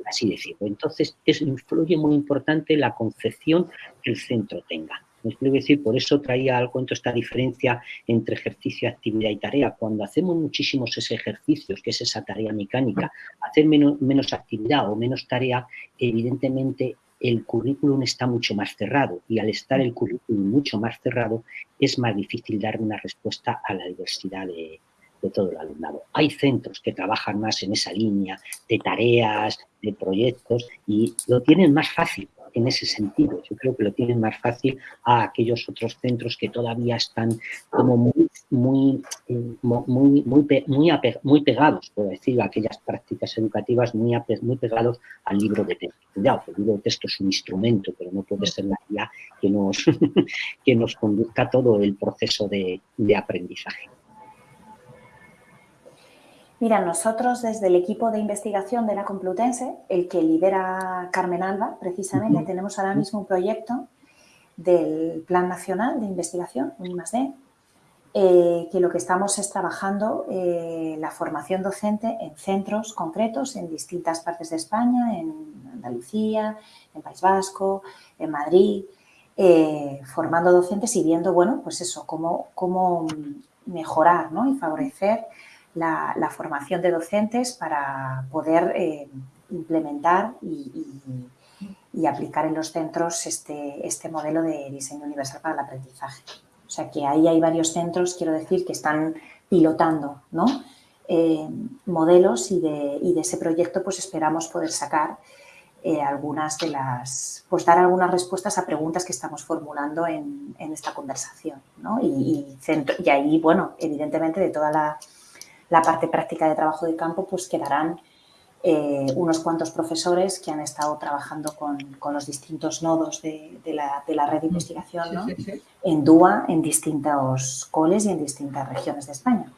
así decirlo. Entonces, es, influye muy importante la concepción que el centro tenga. Me explico decir, por eso traía al cuento esta diferencia entre ejercicio, actividad y tarea. Cuando hacemos muchísimos ejercicios, que es esa tarea mecánica, hacer menos, menos actividad o menos tarea, evidentemente el currículum está mucho más cerrado y al estar el currículum mucho más cerrado es más difícil dar una respuesta a la diversidad de todo el alumnado. Hay centros que trabajan más en esa línea de tareas, de proyectos y lo tienen más fácil en ese sentido. Yo creo que lo tienen más fácil a aquellos otros centros que todavía están como muy, muy, eh, muy, muy, muy, pegados, por decirlo, a aquellas prácticas educativas muy, muy pegados al libro de texto. Cuidado, el libro de texto es un instrumento, pero no puede ser la guía que nos, que nos conduzca todo el proceso de aprendizaje. Mira, nosotros desde el equipo de investigación de la Complutense, el que lidera Carmen Alba, precisamente, tenemos ahora mismo un proyecto del Plan Nacional de Investigación, un I+.D., eh, que lo que estamos es trabajando eh, la formación docente en centros concretos en distintas partes de España, en Andalucía, en País Vasco, en Madrid, eh, formando docentes y viendo, bueno, pues eso, cómo, cómo mejorar ¿no? y favorecer la, formación de docentes para poder eh, implementar y, aplicar en los centros este, este modelo de diseño universal para el aprendizaje. O sea que ahí hay varios centros, quiero decir, que están pilotando ¿no? Eh, modelos y de, de, ese proyecto pues esperamos poder sacar eh, algunas de las, pues dar algunas respuestas a preguntas que estamos formulando en, esta conversación. ¿no? Y, y, ahí, bueno, evidentemente de toda la, la parte práctica de trabajo de campo, pues quedarán eh, unos cuantos profesores que han estado trabajando con, los distintos nodos de, la, red de mm. investigación en DUA, en distintos coles y en distintas regiones de España.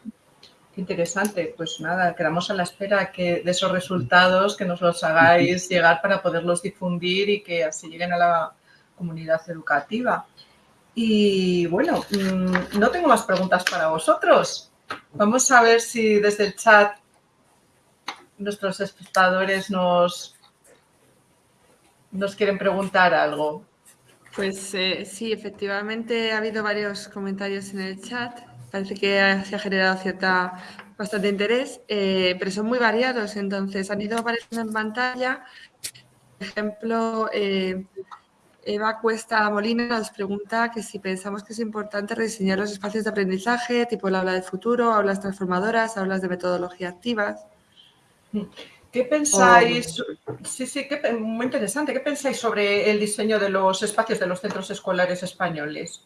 Qué interesante. Pues nada, quedamos a la espera que de esos resultados que nos los hagáis llegar para poderlos difundir y que así lleguen a la comunidad educativa. Y bueno, mm, no tengo más preguntas para vosotros. Vamos a ver si desde el chat nuestros espectadores nos, nos quieren preguntar algo. Pues eh, sí, efectivamente ha habido varios comentarios en el chat. Parece que se ha generado cierta bastante interés, eh, pero son muy variados. Entonces han ido apareciendo en pantalla. Por ejemplo, eh, Eva Cuesta Molina nos pregunta que si pensamos que es importante rediseñar los espacios de aprendizaje, tipo el aula de futuro, aulas transformadoras, aulas de metodología activas. ¿Qué pensáis? Sí, sí, muy interesante. ¿Qué pensáis sobre el diseño de los espacios de los centros escolares españoles?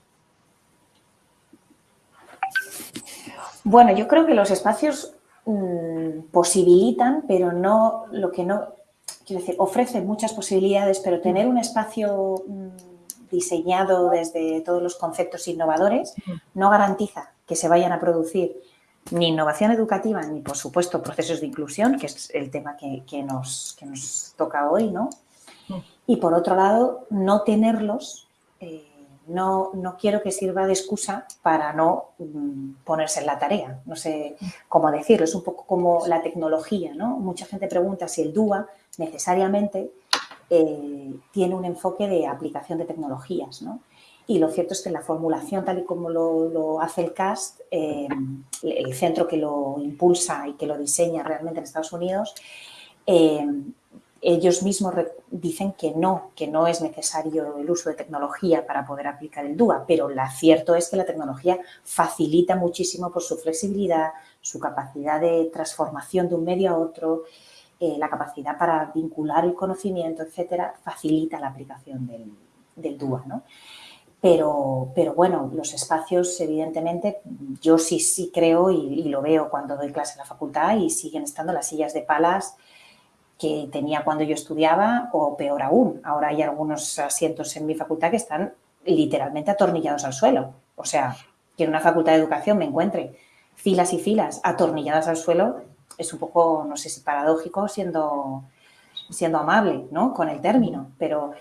Bueno, yo creo que los espacios mm, posibilitan, pero no lo que no quiero decir, ofrece muchas posibilidades, pero tener un espacio mm, diseñado desde todos los conceptos innovadores no garantiza que se vayan a producir ni innovación educativa, ni por supuesto procesos de inclusión, que es el tema que, nos, nos, toca hoy, ¿no? Y por otro lado, no tenerlos eh, no, no quiero que sirva de excusa para no mm, ponerse en la tarea. No sé cómo decirlo, es un poco como la tecnología, ¿no? Mucha gente pregunta si el DUA necesariamente eh, tiene un enfoque de aplicación de tecnologías, ¿no? Y lo cierto es que la formulación, tal y como lo, hace el CAST, eh, el centro que lo impulsa y que lo diseña realmente en Estados Unidos, eh, ellos mismos dicen que no, que no es necesario el uso de tecnología para poder aplicar el DUA, pero lo cierto es que la tecnología facilita muchísimo por su flexibilidad, su capacidad de transformación de un medio a otro, eh, la capacidad para vincular el conocimiento, etcétera, facilita la aplicación del, del DUA, ¿no? Pero, pero, bueno, los espacios, evidentemente, yo sí, sí creo y, lo veo cuando doy clase en la facultad y siguen estando las sillas de palas que tenía cuando yo estudiaba o peor aún. Ahora hay algunos asientos en mi facultad que están literalmente atornillados al suelo. O sea, que en una facultad de educación me encuentre filas y filas atornilladas al suelo es un poco, no sé si paradójico siendo, siendo amable ¿no? con el término, pero,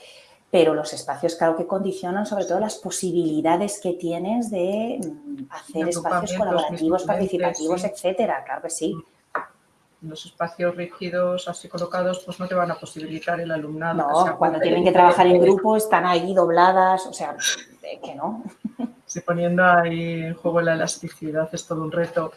pero los espacios claro que condicionan sobre todo las posibilidades que tienes de mm, hacer espacios colaborativos, participativos, etcétera, claro que sí los espacios rígidos así colocados pues no te van a posibilitar el alumnado. No, cuando tienen que trabajar en grupo están ahí dobladas, o sea, que no. Sí, poniendo ahí en juego la elasticidad es todo un reto.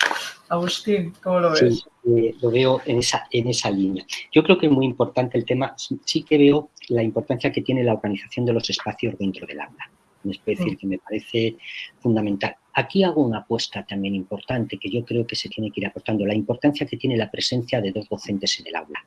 Agustín, ¿cómo lo ves? Sí, eh, lo veo en esa, en esa línea. Yo creo que es muy importante el tema, sí que veo la importancia que tiene la organización de los espacios dentro del aula. Es decir, que me parece fundamental. Aquí hago una apuesta también importante que yo creo que se tiene que ir aportando, la importancia que tiene la presencia de dos docentes en el aula.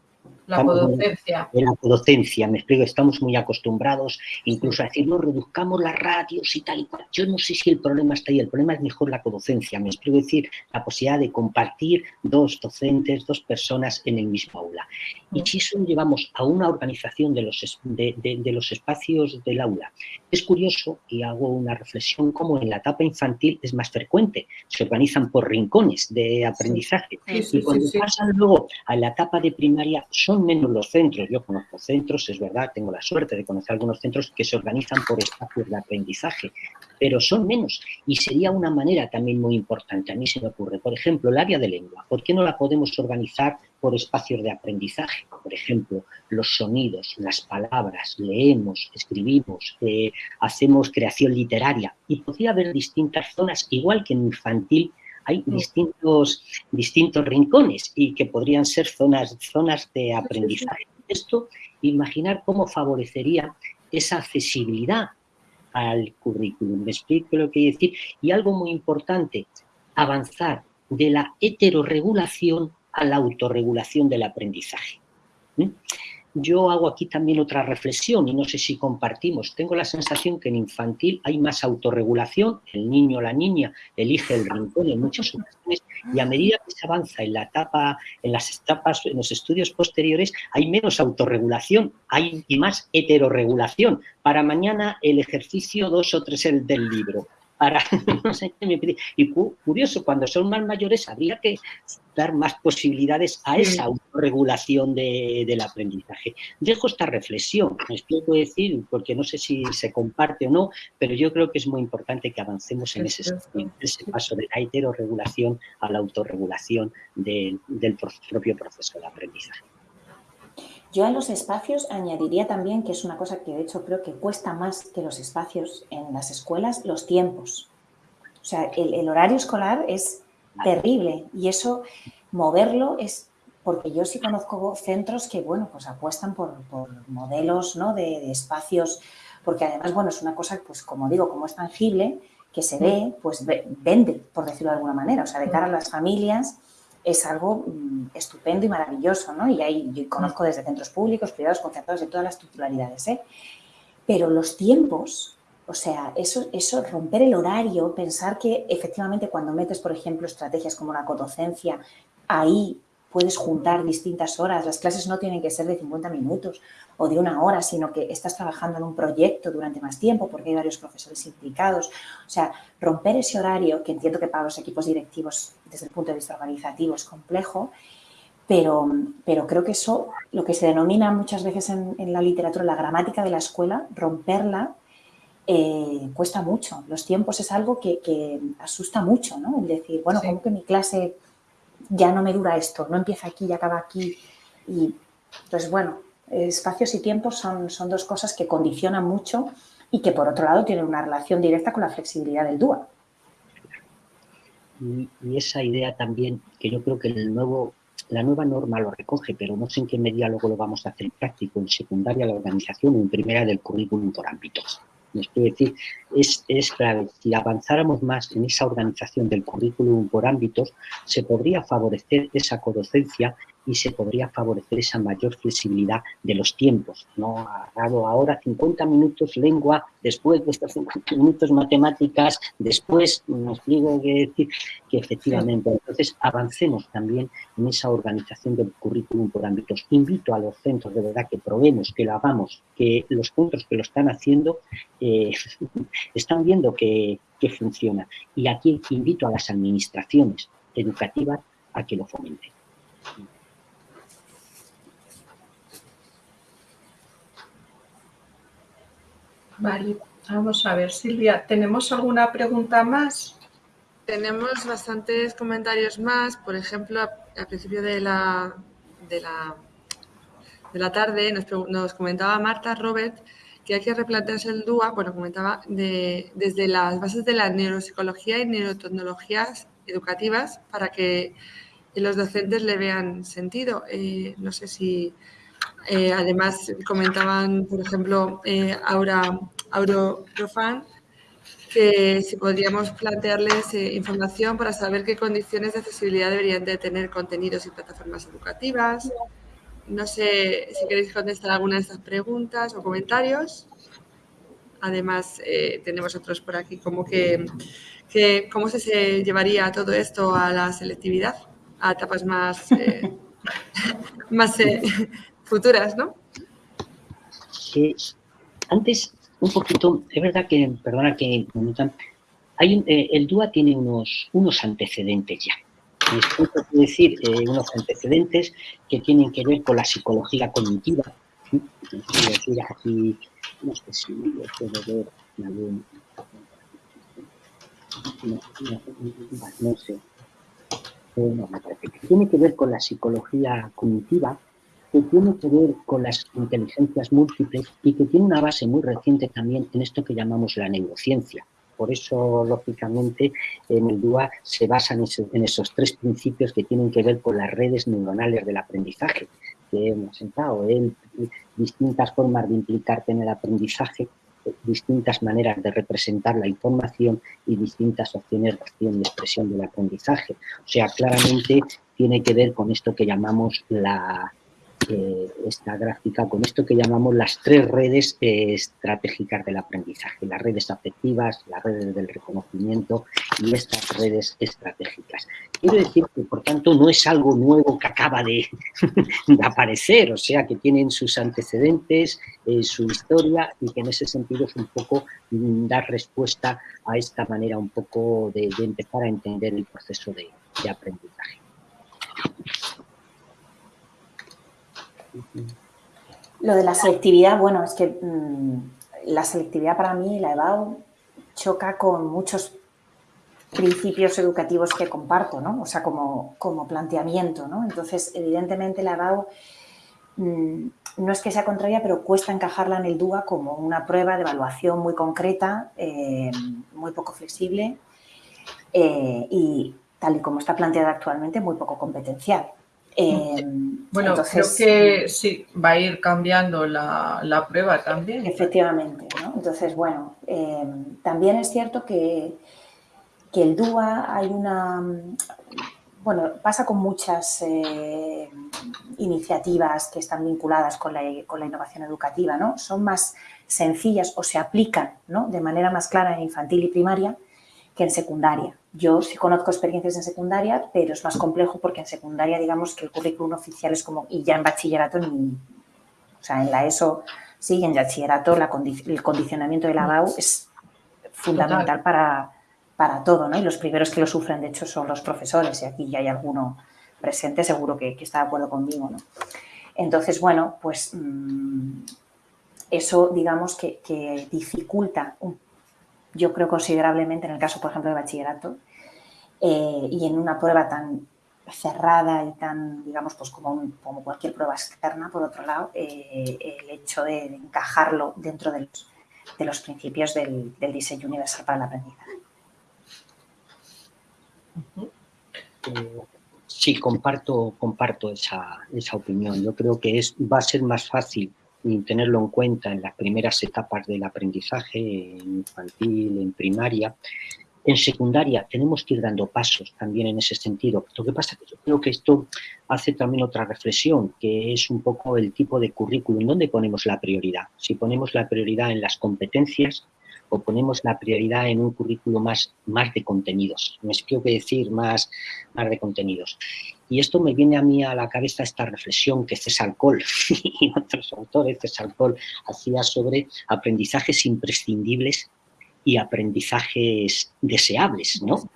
La codocencia. La codocencia, me explico, estamos muy acostumbrados incluso a decir, no, reduzcamos las radios y tal y cual. Yo no sé si el problema está ahí, el problema es mejor la codocencia, me explico, decir, la posibilidad de compartir dos docentes, dos personas en el mismo aula. Y si eso lo llevamos a una organización de los, de, de los espacios del aula, es curioso, y hago una reflexión, como en la etapa infantil es más frecuente, se organizan por rincones de aprendizaje. y cuando pasan luego a la etapa de primaria, son menos los centros. Yo conozco centros, es verdad, tengo la suerte de conocer algunos centros que se organizan por espacios de aprendizaje, pero son menos. Y sería una manera también muy importante, a mí se me ocurre, por ejemplo, el área de lengua. ¿Por qué no la podemos organizar por espacios de aprendizaje? Por ejemplo, los sonidos, las palabras, leemos, escribimos, eh, hacemos creación literaria. Y podría haber distintas zonas, igual que en infantil, hay distintos, distintos rincones y que podrían ser zonas, zonas de aprendizaje. Esto, imaginar cómo favorecería esa accesibilidad al currículum. Me explico lo que quiero decir. Y algo muy importante, avanzar de la heterorregulación a la autorregulación del aprendizaje. ¿Mm? Yo hago aquí también otra reflexión y no sé si compartimos. Tengo la sensación que en infantil hay más autorregulación, el niño o la niña elige el rincón en muchas ocasiones y a medida que se avanza en la etapa, en las etapas, en los estudios posteriores, hay menos autorregulación, hay más heterorregulación. Para mañana el ejercicio dos o tres el del libro para, no sé, y curioso, cuando son más mayores habría que dar más posibilidades a esa autorregulación de, del aprendizaje. Dejo esta reflexión, me explico decir, porque no sé si se comparte o no, pero yo creo que es muy importante que avancemos en ese, ese paso de la heterorregulación a la autorregulación del propio proceso de aprendizaje. Yo a los espacios añadiría también, que es una cosa que de hecho creo que cuesta más que los espacios en las escuelas, los tiempos. O sea, el, horario escolar es terrible y eso, moverlo es, porque yo sí conozco centros que, bueno, pues apuestan por, modelos, ¿no? De, de, espacios, porque además, bueno, es una cosa, pues como digo, como es tangible, que se ve, pues vende, por decirlo de alguna manera. O sea, de cara a las familias, es algo mm, estupendo y maravilloso, ¿no? Y ahí conozco desde centros públicos, privados, concertados, de todas las titularidades, ¿eh? Pero los tiempos, o sea, eso, eso, romper el horario, pensar que efectivamente cuando metes, por ejemplo, estrategias como la codocencia, ahí puedes juntar distintas horas, las clases no tienen que ser de 50 minutos o de una hora, sino que estás trabajando en un proyecto durante más tiempo porque hay varios profesores implicados. O sea, romper ese horario, que entiendo que para los equipos directivos desde el punto de vista organizativo es complejo, pero, pero creo que eso, lo que se denomina muchas veces en, en la literatura la gramática de la escuela, romperla eh, cuesta mucho. Los tiempos es algo que, asusta mucho, ¿no? El decir, bueno, como que mi clase ya no me dura esto, no empieza aquí y acaba aquí. Y, pues bueno, espacios y tiempos son, son dos cosas que condicionan mucho y que por otro lado tienen una relación directa con la flexibilidad del DUA. Y, esa idea también, que yo creo que el nuevo la nueva norma lo recoge, pero no sé en qué medida luego lo vamos a hacer práctico, en secundaria la organización o en primera del currículum por ámbitos. Es decir, es, es si avanzáramos más en esa organización del currículum por ámbitos, se podría favorecer esa codocencia y se podría favorecer esa mayor flexibilidad de los tiempos. No ha dado ahora 50 minutos lengua, después de estos 50 minutos matemáticas, después nos digo que decir que efectivamente, entonces avancemos también en esa organización del currículum por ámbitos. Invito a los centros de verdad que probemos, que lo hagamos, que los centros que lo están haciendo eh, están viendo que, que funciona. Y aquí invito a las administraciones educativas a que lo fomenten. Vale, vamos a ver, Silvia, ¿tenemos alguna pregunta más? Tenemos bastantes comentarios más, por ejemplo, al principio de la, de la, de la tarde nos, comentaba Marta Robert que hay que replantearse el DUA, bueno, comentaba, de, desde las bases de la neuropsicología y neurotecnologías educativas para que los docentes le vean sentido. Eh, no sé si eh, además, comentaban, por ejemplo, eh, Aura, Profan, que si podríamos plantearles eh, información para saber qué condiciones de accesibilidad deberían de tener contenidos y plataformas educativas. No sé si queréis contestar alguna de estas preguntas o comentarios. Además, eh, tenemos otros por aquí, como que, que, cómo se, llevaría todo esto a la selectividad, a etapas más, más futuras, ¿no? Antes, un poquito, es verdad que, perdona que hay eh, el DUA tiene unos, unos antecedentes ya. Quiere decir eh, unos antecedentes que tienen que ver con la psicología cognitiva. Es aquí, no sé si lo puedo ver algún, no, sé. Eh, no, me parece que tiene que ver con la psicología cognitiva que tiene que ver con las inteligencias múltiples y que tiene una base muy reciente también en esto que llamamos la neurociencia. Por eso, lógicamente, en el DUA se basan en esos tres principios que tienen que ver con las redes neuronales del aprendizaje que hemos sentado, en distintas formas de implicarte en el aprendizaje, distintas maneras de representar la información y distintas opciones de acción y expresión del aprendizaje. O sea, claramente tiene que ver con esto que llamamos la, esta gráfica con esto que llamamos las tres redes estratégicas del aprendizaje, las redes afectivas, las redes del reconocimiento y estas redes estratégicas. Quiero decir que, por tanto, no es algo nuevo que acaba de, aparecer, o sea, que tienen sus antecedentes, eh, su historia y que en ese sentido es un poco mm, dar respuesta a esta manera un poco de, empezar a entender el proceso de aprendizaje. Lo de la selectividad, bueno, es que mm, la selectividad para mí, la EBAU, choca con muchos principios educativos que comparto, ¿no? O sea, como, como planteamiento, ¿no? Entonces, evidentemente la EBAU mm, no es que sea contraria, pero cuesta encajarla en el DUA como una prueba de evaluación muy concreta, eh, muy poco flexible eh, y, tal y como está planteada actualmente, muy poco competencial. Eh, bueno, creo que sí, va a ir cambiando la, prueba también. Efectivamente, ¿no? Entonces, bueno, eh, también es cierto que, que, el DUA hay una... Bueno, pasa con muchas eh, iniciativas que están vinculadas con la, con la, innovación educativa, ¿no? Son más sencillas o se aplican ¿no? de manera más clara en infantil y primaria que en secundaria. Yo sí conozco experiencias en secundaria, pero es más complejo porque en secundaria, digamos que el currículum oficial es como, y ya en bachillerato, ni, o sea, en la ESO, sí, en bachillerato la el condicionamiento de la BAU es fundamental para, para todo, ¿no? Y los primeros que lo sufren, de hecho, son los profesores, y aquí ya hay alguno presente, seguro que, está de acuerdo conmigo, ¿no? Entonces, bueno, pues mm, eso, digamos, que, dificulta, yo creo considerablemente en el caso, por ejemplo, de bachillerato, eh, y en una prueba tan cerrada y tan, digamos, pues como, como cualquier prueba externa, por otro lado, eh, el hecho de, encajarlo dentro de los, de los principios del, diseño universal para el aprendizaje. Sí, comparto, comparto esa, esa, opinión. Yo creo que es, va a ser más fácil tenerlo en cuenta en las primeras etapas del aprendizaje, en infantil, en primaria, en secundaria tenemos que ir dando pasos también en ese sentido. Lo que pasa es que yo creo que esto hace también otra reflexión, que es un poco el tipo de currículum, ¿dónde ponemos la prioridad? Si ponemos la prioridad en las competencias o ponemos la prioridad en un currículum más, más de contenidos. Me explico que decir más, más de contenidos. Y esto me viene a mí a la cabeza esta reflexión que César Cole y otros autores, César Cole, hacía sobre aprendizajes imprescindibles y aprendizajes deseables, ¿no?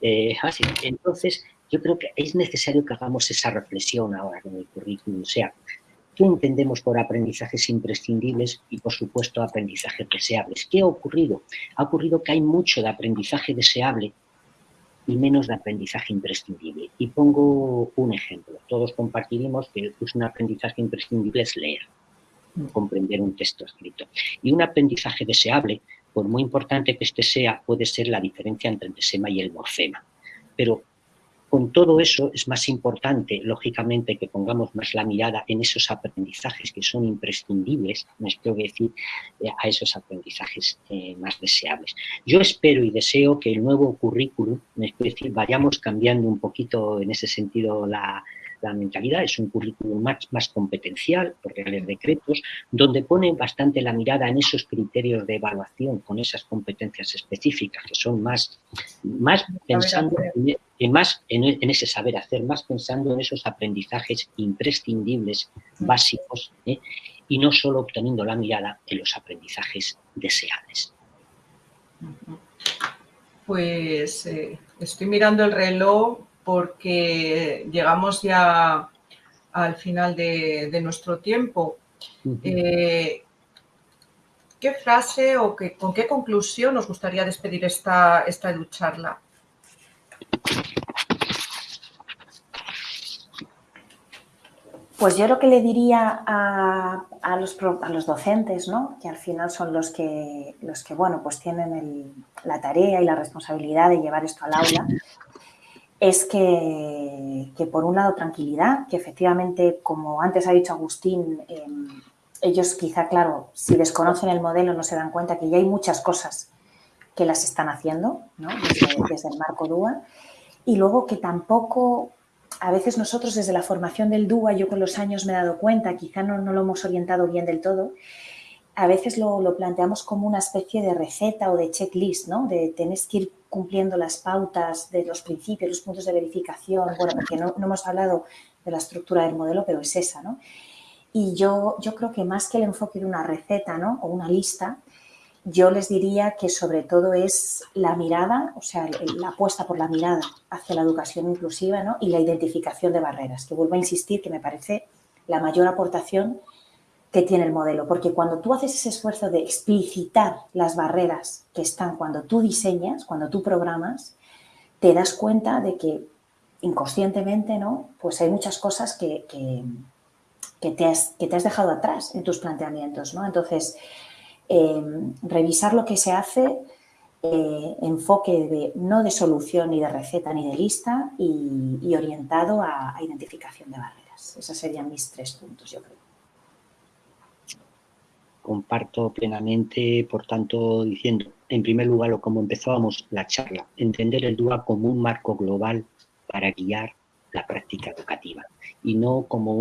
Eh, entonces, yo creo que es necesario que hagamos esa reflexión ahora con el currículum, sea, ¿qué entendemos por aprendizajes imprescindibles y, por supuesto, aprendizajes deseables? ¿Qué ha ocurrido? Ha ocurrido que hay mucho de aprendizaje deseable y menos de aprendizaje imprescindible. Y pongo un ejemplo. Todos compartiremos que un aprendizaje imprescindible es leer, comprender un texto escrito. Y un aprendizaje deseable por muy importante que este sea, puede ser la diferencia entre el desema y el morfema. Pero con todo eso es más importante, lógicamente, que pongamos más la mirada en esos aprendizajes que son imprescindibles, me espero decir, eh, a esos aprendizajes eh, más deseables. Yo espero y deseo que el nuevo currículum, me decir, vayamos cambiando un poquito en ese sentido la, la mentalidad, es un currículum más, más competencial por reales decretos, donde pone bastante la mirada en esos criterios de evaluación con esas competencias específicas que son más, más pensando en, más en, ese saber hacer, más pensando en esos aprendizajes imprescindibles, básicos, ¿eh? y no solo obteniendo la mirada en los aprendizajes deseables. Pues eh, estoy mirando el reloj porque llegamos ya al final de, nuestro tiempo. Eh, ¿Qué frase o con qué conclusión nos gustaría despedir esta, esta charla? Pues yo lo que le diría a, los, a los, docentes, ¿no? que al final son los que, los que bueno, pues tienen la tarea y la responsabilidad de llevar esto al aula, es que, por un lado tranquilidad, que efectivamente, como antes ha dicho Agustín, em, ellos quizá, claro, si desconocen el modelo no se dan cuenta que ya hay muchas cosas que las están haciendo desde, el marco DUA y luego que tampoco, a veces nosotros desde la formación del DUA, yo con los años me he dado cuenta, quizá no, no lo hemos orientado bien del todo, a veces lo, planteamos como una especie de receta o de checklist, ¿no? De tenés que ir cumpliendo las pautas de los principios, los puntos de verificación, bueno, porque no, hemos hablado de la estructura del modelo, pero es esa, ¿no? Y yo, yo creo que más que el enfoque de una receta, ¿no? O una lista, yo les diría que sobre todo es la mirada, o sea, la apuesta por la mirada hacia la educación inclusiva, ¿no? Y la identificación de barreras, que vuelvo a insistir que me parece la mayor aportación que tiene el modelo, porque cuando tú haces ese esfuerzo de explicitar las barreras que están cuando tú diseñas, cuando tú programas, te das cuenta de que inconscientemente, ¿no? Pues hay muchas cosas que, que, te, has, que te, has, dejado atrás en tus planteamientos, ¿no? Entonces, em, revisar lo que se hace, eh, enfoque de, no de solución ni de receta ni de lista y, orientado a, a identificación de barreras. Esos serían mis tres puntos, yo creo comparto plenamente, por tanto, diciendo, en primer lugar, lo como empezábamos la charla, entender el DUA como un marco global para guiar la práctica educativa y no como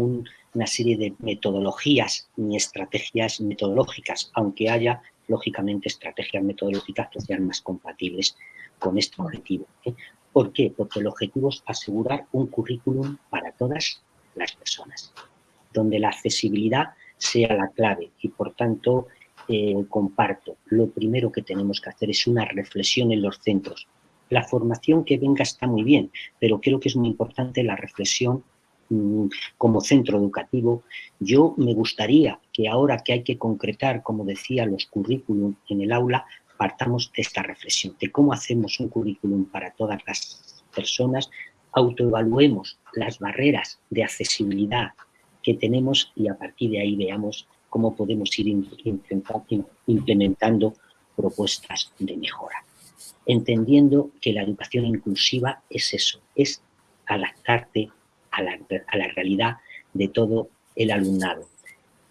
una serie de metodologías ni estrategias metodológicas, aunque haya, lógicamente, estrategias metodológicas que sean más compatibles con este objetivo. ¿eh? ¿Por qué? Porque el objetivo es asegurar un currículum para todas las personas, donde la accesibilidad sea la clave y por tanto eh, comparto. Lo primero que tenemos que hacer es una reflexión en los centros. La formación que venga está muy bien, pero creo que es muy importante la reflexión mm, como centro educativo, yo me gustaría que ahora que hay que concretar, como decía, los currículum en el aula, partamos de esta reflexión, de cómo hacemos un currículum para todas las personas, autoevaluemos las barreras de accesibilidad que tenemos y a partir de ahí veamos cómo podemos ir implementando propuestas de mejora. Entendiendo que la educación inclusiva es eso, es adaptarte a la, realidad de todo el alumnado.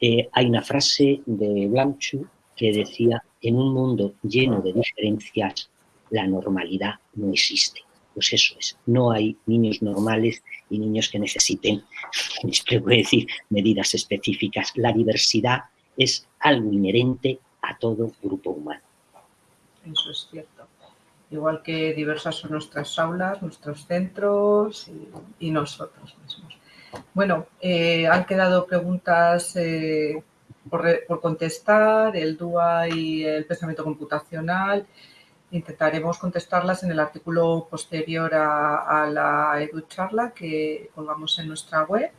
Eh, hay una frase de Blanchu que decía, en un mundo lleno de diferencias, la normalidad no existe. Pues eso es, no hay niños normales y niños que necesiten, voy decir, medidas específicas. La diversidad es algo inherente a todo grupo humano. Eso es cierto. Igual que diversas son nuestras aulas, nuestros centros y, nosotros mismos. Bueno, eh, han quedado preguntas eh, por, contestar, el DUA y el pensamiento computacional. Intentaremos contestarlas en el artículo posterior a, la EduCharla que colgamos en nuestra web,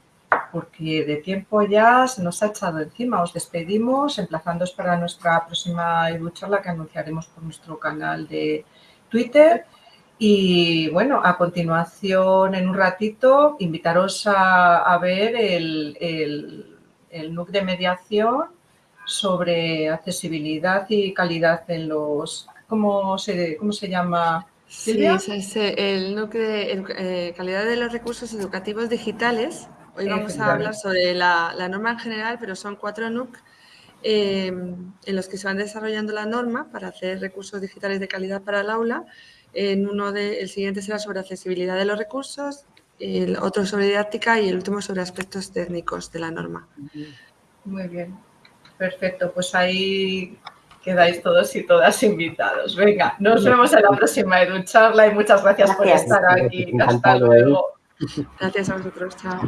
porque de tiempo ya se nos ha echado encima. Os despedimos, emplazándoos para nuestra próxima EduCharla que anunciaremos por nuestro canal de Twitter. Y bueno, a continuación, en un ratito, invitaros a, ver el el NUC de mediación sobre accesibilidad y calidad en los... ¿Cómo se, cómo se llama? Sí, es el NUC de eh, calidad de los recursos educativos digitales. Hoy vamos a hablar sobre la, norma en general, pero son cuatro NUC em, en los que se van desarrollando la norma para hacer recursos digitales de calidad para el aula. En uno de, el siguiente será sobre accesibilidad de los recursos, el otro sobre didáctica y el último sobre aspectos técnicos de la norma. Muy bien, perfecto. Pues ahí quedáis todos y todas invitados. Venga, nos vemos en la próxima EduCharla y muchas gracias, por estar aquí. Hasta luego. Gracias a vosotros. Chao.